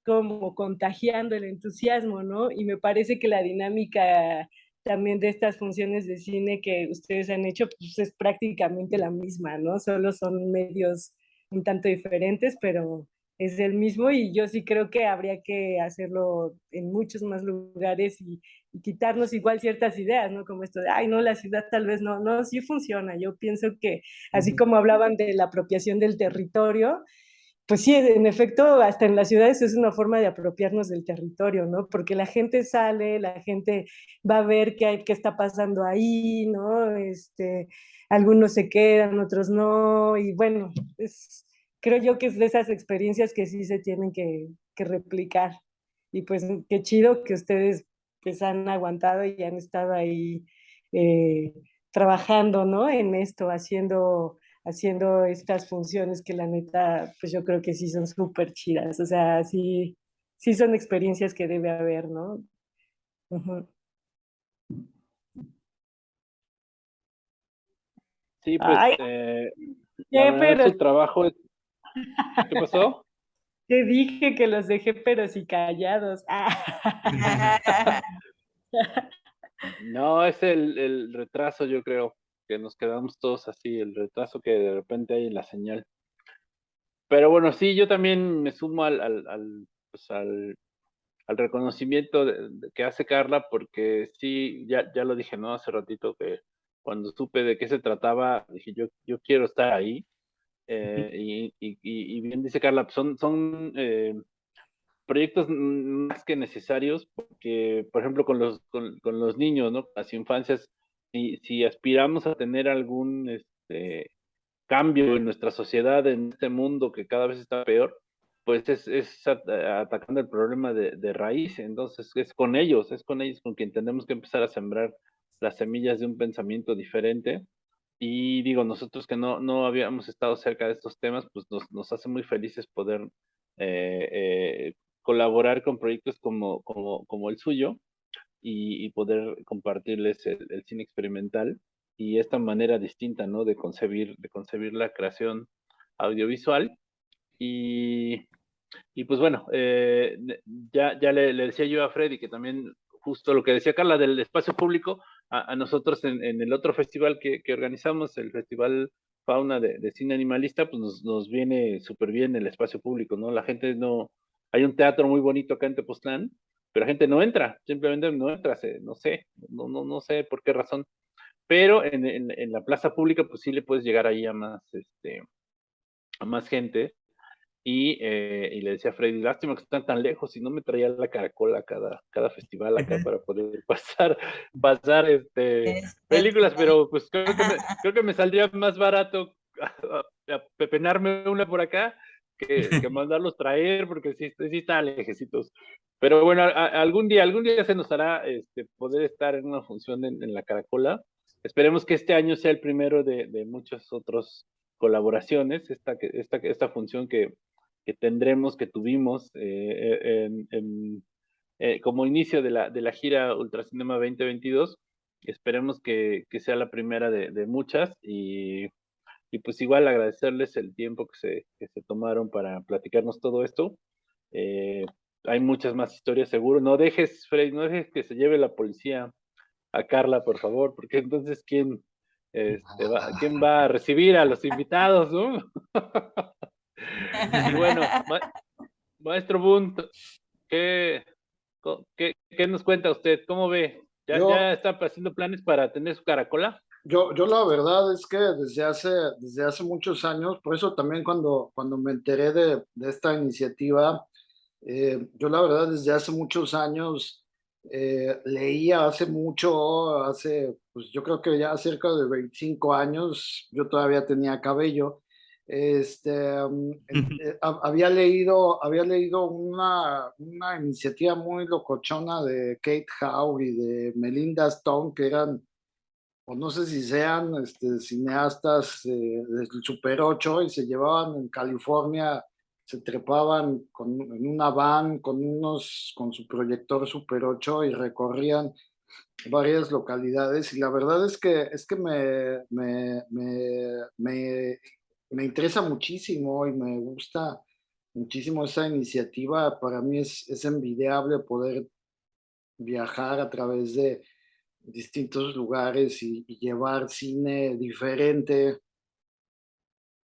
como contagiando el entusiasmo, ¿no? Y me parece que la dinámica también de estas funciones de cine que ustedes han hecho, pues es prácticamente la misma, ¿no? Solo son medios un tanto diferentes, pero es el mismo y yo sí creo que habría que hacerlo en muchos más lugares y, quitarnos igual ciertas ideas, ¿no? Como esto de, ay, no, la ciudad tal vez no, no, sí funciona. Yo pienso que así como hablaban de la apropiación del territorio, pues sí, en efecto, hasta en las ciudades es una forma de apropiarnos del territorio, ¿no? Porque la gente sale, la gente va a ver qué, hay, qué está pasando ahí, ¿no? Este, algunos se quedan, otros no, y bueno, es creo yo que es de esas experiencias que sí se tienen que, replicar. Y pues qué chido que ustedes pues han aguantado y han estado ahí eh, trabajando, ¿no? En esto, haciendo, haciendo estas funciones que la neta, pues yo creo que sí son súper chidas. O sea, sí, sí son experiencias que debe haber, ¿no? Sí, pues eh, pero... trabajo es ¿Qué pasó? Te dije que los dejé pero sí callados. No, es el, retraso, yo creo, que nos quedamos todos así, el retraso que de repente hay en la señal. Pero bueno, sí, yo también me sumo al, al, pues al, reconocimiento que hace Carla, porque sí, ya, ya lo dije, ¿no? Hace ratito que cuando supe de qué se trataba, dije, yo, yo quiero estar ahí. Eh, y, bien dice Carla, son, son eh, proyectos más que necesarios, porque, por ejemplo, con los, con, los niños, ¿no? Las infancias, si, si aspiramos a tener algún, este, cambio en nuestra sociedad, en este mundo que cada vez está peor, pues es, es atacando el problema de, de, raíz. Entonces es con ellos, es con ellos con quien tenemos que empezar a sembrar las semillas de un pensamiento diferente. Y digo, nosotros que no, no habíamos estado cerca de estos temas, pues nos, nos hace muy felices poder eh, eh, colaborar con proyectos como, como, como el suyo y, y poder compartirles el, el, cine experimental y esta manera distinta, ¿no? De concebir, de concebir la creación audiovisual. Y, y pues bueno, eh, ya, ya le, le, decía yo a Freddy que también justo lo que decía Carla del espacio público, a, nosotros en, el otro festival que, que, organizamos, el Festival Fauna de, Cine Animalista, pues nos, nos viene súper bien el espacio público, ¿no? La gente no, hay un teatro muy bonito acá en Tepoztlán, pero la gente no entra, simplemente no entra, no sé, no, no, no sé por qué razón. Pero en, en, en, la plaza pública, pues sí le puedes llegar ahí a más, este, a más gente. Y, eh, y le decía a Freddy, lástima que están tan lejos, y no me traía la caracola cada, cada festival acá para poder pasar, pasar este, películas, pero pues creo que, me, creo que me saldría más barato pepenarme una por acá que, que, mandarlos traer, porque sí, sí están lejecitos. Pero bueno, a, a, algún día, algún día se nos hará este, poder estar en una función en, en, la Caracola. Esperemos que este año sea el primero de, de muchas otras colaboraciones, esta, esta, esta función que, que tendremos, que tuvimos eh, en, en, eh, como inicio de la, de la gira Ultracinema 2022. Esperemos que, que sea la primera de, de muchas y y pues igual agradecerles el tiempo que se, que se tomaron para platicarnos todo esto. Eh, hay muchas más historias seguro. No dejes, Freddy, no dejes que se lleve la policía a Carla, por favor, porque entonces quién, este, va, quién va a recibir a los invitados, ¿no? y bueno, ma maestro Bunt, ¿qué, qué, ¿qué, nos cuenta usted? ¿Cómo ve? ¿Ya, Yo... ¿Ya está haciendo planes para tener su caracola? Yo, yo la verdad es que desde hace, desde hace muchos años, por eso también cuando, cuando me enteré de, de esta iniciativa, eh, yo la verdad desde hace muchos años eh, leía hace mucho, hace, pues yo creo que ya cerca de 25 años, yo todavía tenía cabello, este, eh, había leído, había leído una, una iniciativa muy locochona de Kate Howe y de Melinda Stone, que eran o no sé si sean este, cineastas eh, del Super 8 y se llevaban en California, se trepaban con, en una van con, unos, con su proyector Super 8 y recorrían varias localidades. Y la verdad es que, es que me, me, me, me, me interesa muchísimo y me gusta muchísimo esa iniciativa. Para mí es, es envidiable poder viajar a través de, distintos lugares y, llevar cine diferente.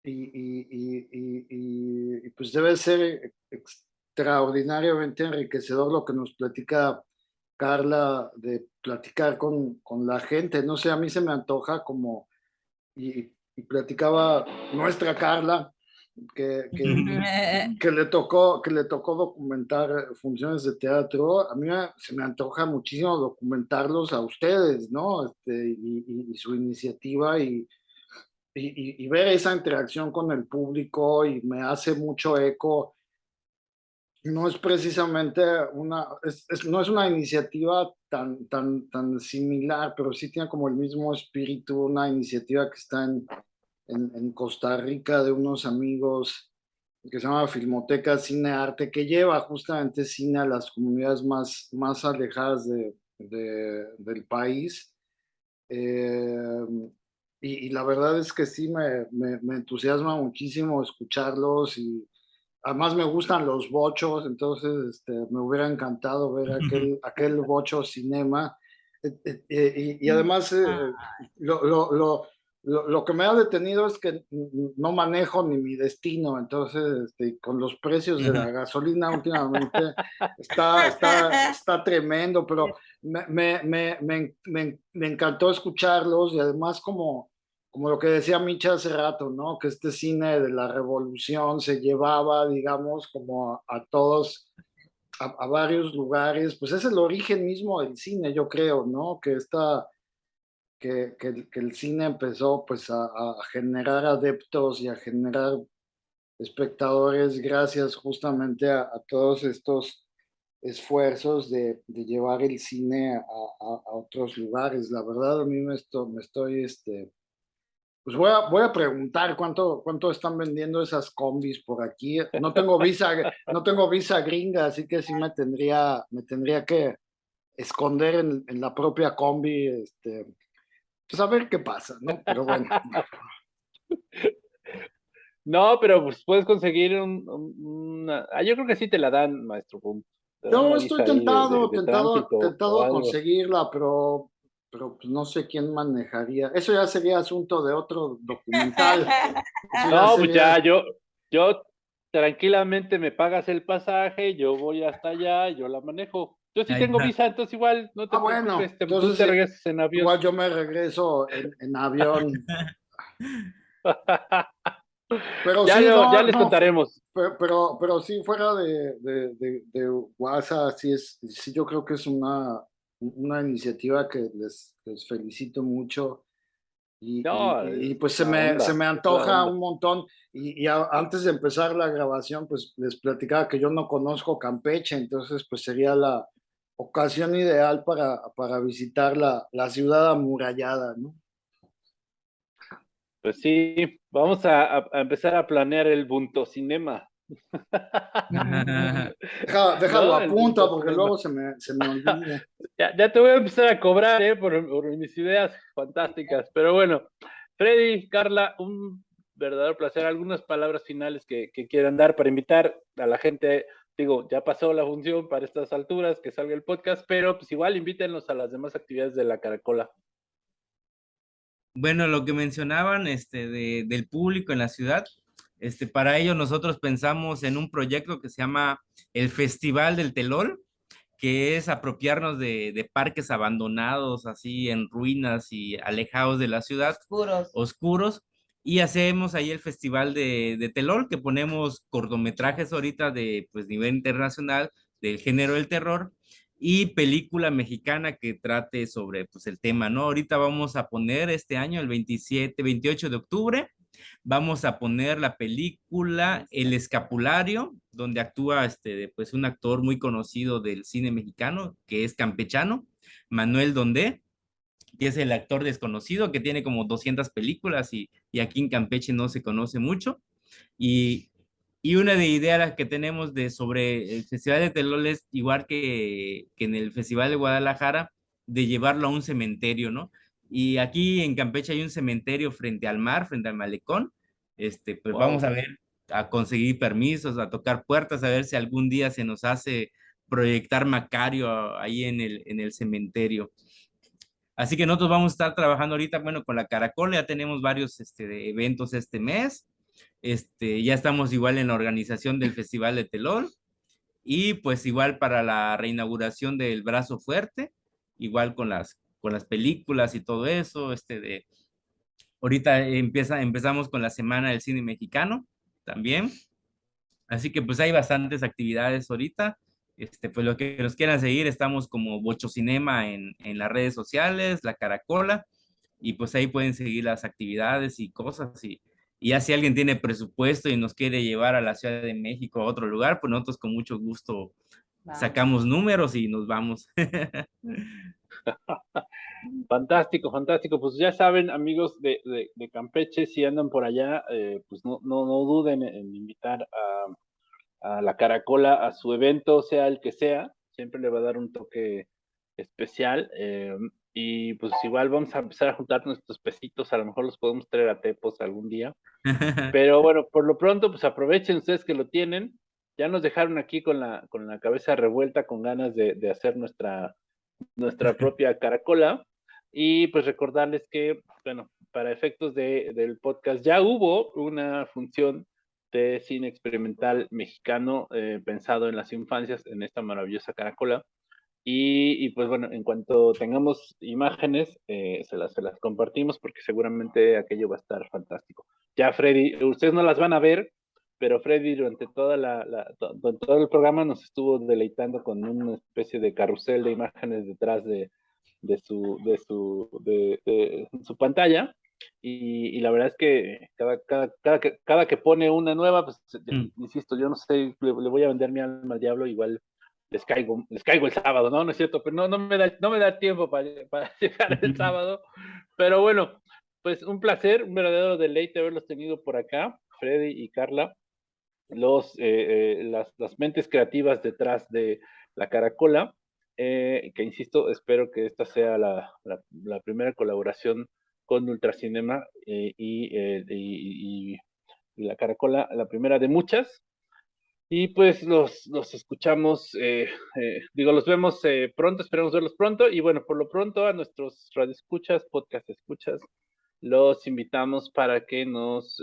Y, pues debe ser extraordinariamente enriquecedor lo que nos platica Carla de platicar con, con la gente. No sé, a mí se me antoja como, platicaba nuestra Carla, que, que, que, le tocó, que le tocó documentar funciones de teatro, a mí se me antoja muchísimo documentarlos a ustedes, ¿no? Este, y, y, y, su iniciativa y, y, ver esa interacción con el público y me hace mucho eco. No es precisamente una, es, es, no es una iniciativa tan, tan, tan similar, pero sí tiene como el mismo espíritu, una iniciativa que está en, en, Costa Rica de unos amigos que se llama Filmoteca Cine Arte, que lleva justamente cine a las comunidades más, más alejadas de, de, del país. Eh, y, y, la verdad es que sí me, me, me, entusiasma muchísimo escucharlos y además me gustan los bochos, entonces este, me hubiera encantado ver aquel, aquel bocho cinema. Eh, eh, eh y, y, además lo, lo, lo lo, lo, que me ha detenido es que no manejo ni mi destino, entonces este, con los precios de la gasolina últimamente está, está, está tremendo, pero me, me, me, me, me encantó escucharlos y además como, como lo que decía Micha hace rato, ¿no? Que este cine de la revolución se llevaba, digamos, como a, a todos, a, a, varios lugares, pues es el origen mismo del cine, yo creo, ¿no? Que esta que, que, el cine empezó pues a, generar adeptos y a generar espectadores gracias justamente a, todos estos esfuerzos de, de, llevar el cine a, a, otros lugares. La verdad, a mí me, me estoy este, pues voy a, voy a preguntar cuánto, cuánto están vendiendo esas combis por aquí. No tengo visa, no tengo visa gringa, así que sí me tendría, me tendría que esconder en, en la propia combi, este, pues a ver qué pasa, ¿no? Pero bueno. No, pero pues puedes conseguir un, una... Ah, yo creo que sí te la dan, maestro. Yo estoy tentado, tentado, tentado a conseguirla, pero, pero pues, no sé quién manejaría. Eso ya sería asunto de otro documental. no, pues ya, yo, yo tranquilamente me pagas el pasaje, yo voy hasta allá, yo la manejo. Yo sí tengo visa, entonces igual no te ah, bueno, entonces, te regresas en avión. Igual yo me regreso en, avión. pero ya, sí, ya les contaremos. Pero, pero, sí, fuera de, de, de, WhatsApp, sí, es, sí yo creo que es una, una iniciativa que les, les felicito mucho. Y, y, pues se me, se me antoja un montón. Y, antes de empezar la grabación, pues les platicaba que yo no conozco Campeche, entonces pues sería la, ocasión ideal para, para visitar la, la ciudad amurallada, ¿no? Pues sí, vamos a, empezar a planear el Bunto Cinema. Déjalo a punto porque luego se me, se me olvida. Ya, ya, te voy a empezar a cobrar ¿eh? por, mis ideas fantásticas. Pero bueno, Freddy, Carla, un verdadero placer. Algunas palabras finales que, que quieran dar para invitar a la gente digo, ya pasó la función para estas alturas, que salga el podcast, pero pues igual invítenos a las demás actividades de la Caracola. Bueno, lo que mencionaban este, de, del público en la ciudad, este, para ello nosotros pensamos en un proyecto que se llama el Festival del Telol, que es apropiarnos de, de, parques abandonados, así en ruinas y alejados de la ciudad. Oscuros. Oscuros, y hacemos ahí el festival de, de Telol, que ponemos cortometrajes ahorita de pues, nivel internacional del género del terror y película mexicana que trate sobre pues, el tema, ¿no? Ahorita vamos a poner este año, el 27, 28 de octubre, vamos a poner la película El Escapulario, donde actúa este, pues, un actor muy conocido del cine mexicano, que es campechano, Manuel Dondé que es el actor desconocido, que tiene como 200 películas y, y aquí en Campeche no se conoce mucho. Y, y una de ideas que tenemos de sobre el Festival de Telol es igual que, que en el Festival de Guadalajara, de llevarlo a un cementerio, ¿no? Y aquí en Campeche hay un cementerio frente al mar, frente al malecón. Este, pues vamos a ver, a conseguir permisos, a tocar puertas, a ver si algún día se nos hace proyectar Macario ahí en el, en el cementerio. Así que nosotros vamos a estar trabajando ahorita, bueno, con la Caracol, ya tenemos varios este, eventos este mes. Este, ya estamos igual en la organización del Festival de Telón y pues igual para la reinauguración del Brazo Fuerte, igual con las, con las películas y todo eso, este de, ahorita empieza, empezamos con la Semana del Cine Mexicano también, así que pues hay bastantes actividades ahorita, este, pues lo que nos quieran seguir, estamos como Bocho Cinema en, en las redes sociales, La Caracola, y pues ahí pueden seguir las actividades y cosas. Y, y ya si alguien tiene presupuesto y nos quiere llevar a la Ciudad de México a otro lugar, pues nosotros con mucho gusto sacamos números y nos vamos. fantástico, fantástico. Pues ya saben, amigos de, de, Campeche, si andan por allá, eh, pues no, no, no duden en invitar a a la Caracola a su evento, sea el que sea, siempre le va a dar un toque especial. Eh, y pues igual vamos a empezar a juntar nuestros pesitos, a lo mejor los podemos traer a Tepos algún día. Pero bueno, por lo pronto, pues aprovechen ustedes que lo tienen. Ya nos dejaron aquí con la, con la cabeza revuelta, con ganas de, de hacer nuestra, nuestra propia caracola. Y pues recordarles que, bueno, para efectos de, del podcast ya hubo una función de cine experimental mexicano eh, pensado en las infancias en esta maravillosa caracola. Y, pues bueno, en cuanto tengamos imágenes, eh, se, las, se las compartimos porque seguramente aquello va a estar fantástico. Ya Freddy, ustedes no las van a ver, pero Freddy durante toda la, todo el programa nos estuvo deleitando con una especie de carrusel de imágenes detrás de, de su, de su, de, de su pantalla. Y, y, la verdad es que cada, cada, cada, que, cada que pone una nueva, pues mm. insisto, yo no sé, le, le, voy a vender mi alma al diablo, igual les caigo, les caigo el sábado, ¿no? No es cierto, pero no, no, me, da, no me da tiempo para, para llegar el sábado. Pero bueno, pues un placer, un verdadero deleite haberlos tenido por acá, Freddy y Carla, los, eh, eh, las, las, mentes creativas detrás de la caracola, eh, que insisto, espero que esta sea la, la, la primera colaboración con Ultracinema y, y, y, y, la caracola, la primera de muchas. Y pues los, los escuchamos, digo, los vemos pronto, esperamos verlos pronto. Y bueno, por lo pronto a nuestros radioescuchas, podcast escuchas, los invitamos para que nos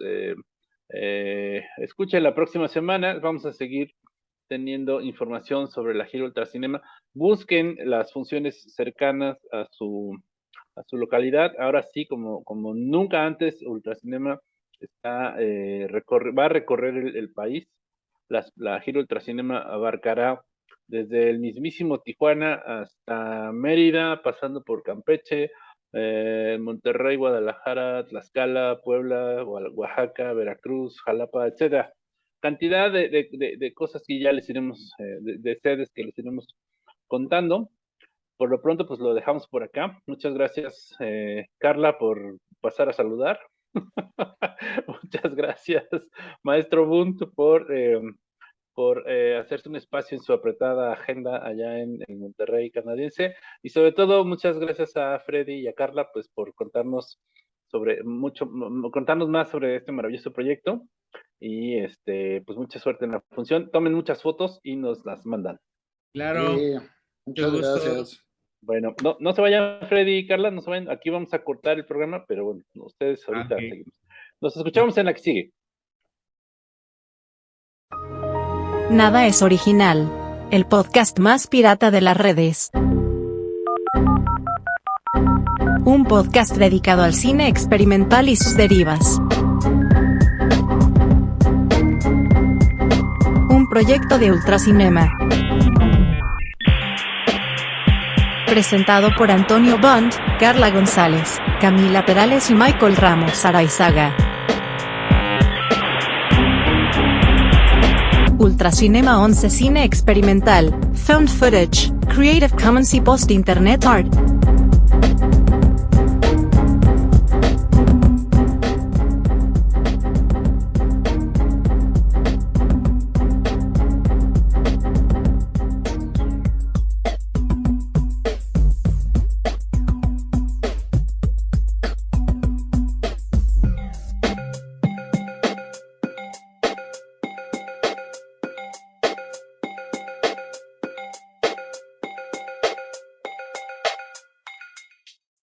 eh, escuchen la próxima semana. Vamos a seguir teniendo información sobre la gira Ultracinema. Busquen las funciones cercanas a su, a su localidad. Ahora sí, como, como nunca antes, Ultracinema está, eh, va a recorrer el, el país. Las, la gira Ultracinema abarcará desde el mismísimo Tijuana hasta Mérida, pasando por Campeche, eh, Monterrey, Guadalajara, Tlaxcala, Puebla, Oaxaca, Veracruz, Jalapa, etcétera. Cantidad de, cosas que ya les iremos, eh, de, sedes que les iremos contando. Por lo pronto, pues lo dejamos por acá. Muchas gracias, eh, Carla, por pasar a saludar. Muchas gracias, maestro Bunt, por eh, por eh, hacerse un espacio en su apretada agenda allá en, en, Monterrey canadiense. Y sobre todo, muchas gracias a Freddy y a Carla, pues por contarnos sobre mucho, contarnos más sobre este maravilloso proyecto. Y este, pues mucha suerte en la función. Tomen muchas fotos y nos las mandan. Claro. Sí, muchas gracias. Bueno, no, no se vayan Freddy y Carla, no se vayan. Aquí vamos a cortar el programa, pero bueno, ustedes ahorita okay. seguimos. Nos escuchamos en la que sigue. Nada es original. El podcast más pirata de las redes. Un podcast dedicado al cine experimental y sus derivas. Un proyecto de Ultracinema. Presentado por Antonio Bond, Carla González, Camila Perales y Michael Ramos Araizaga. Ultracinema 11 Cine Experimental, Found Footage, Creative Commons y Post Internet Art.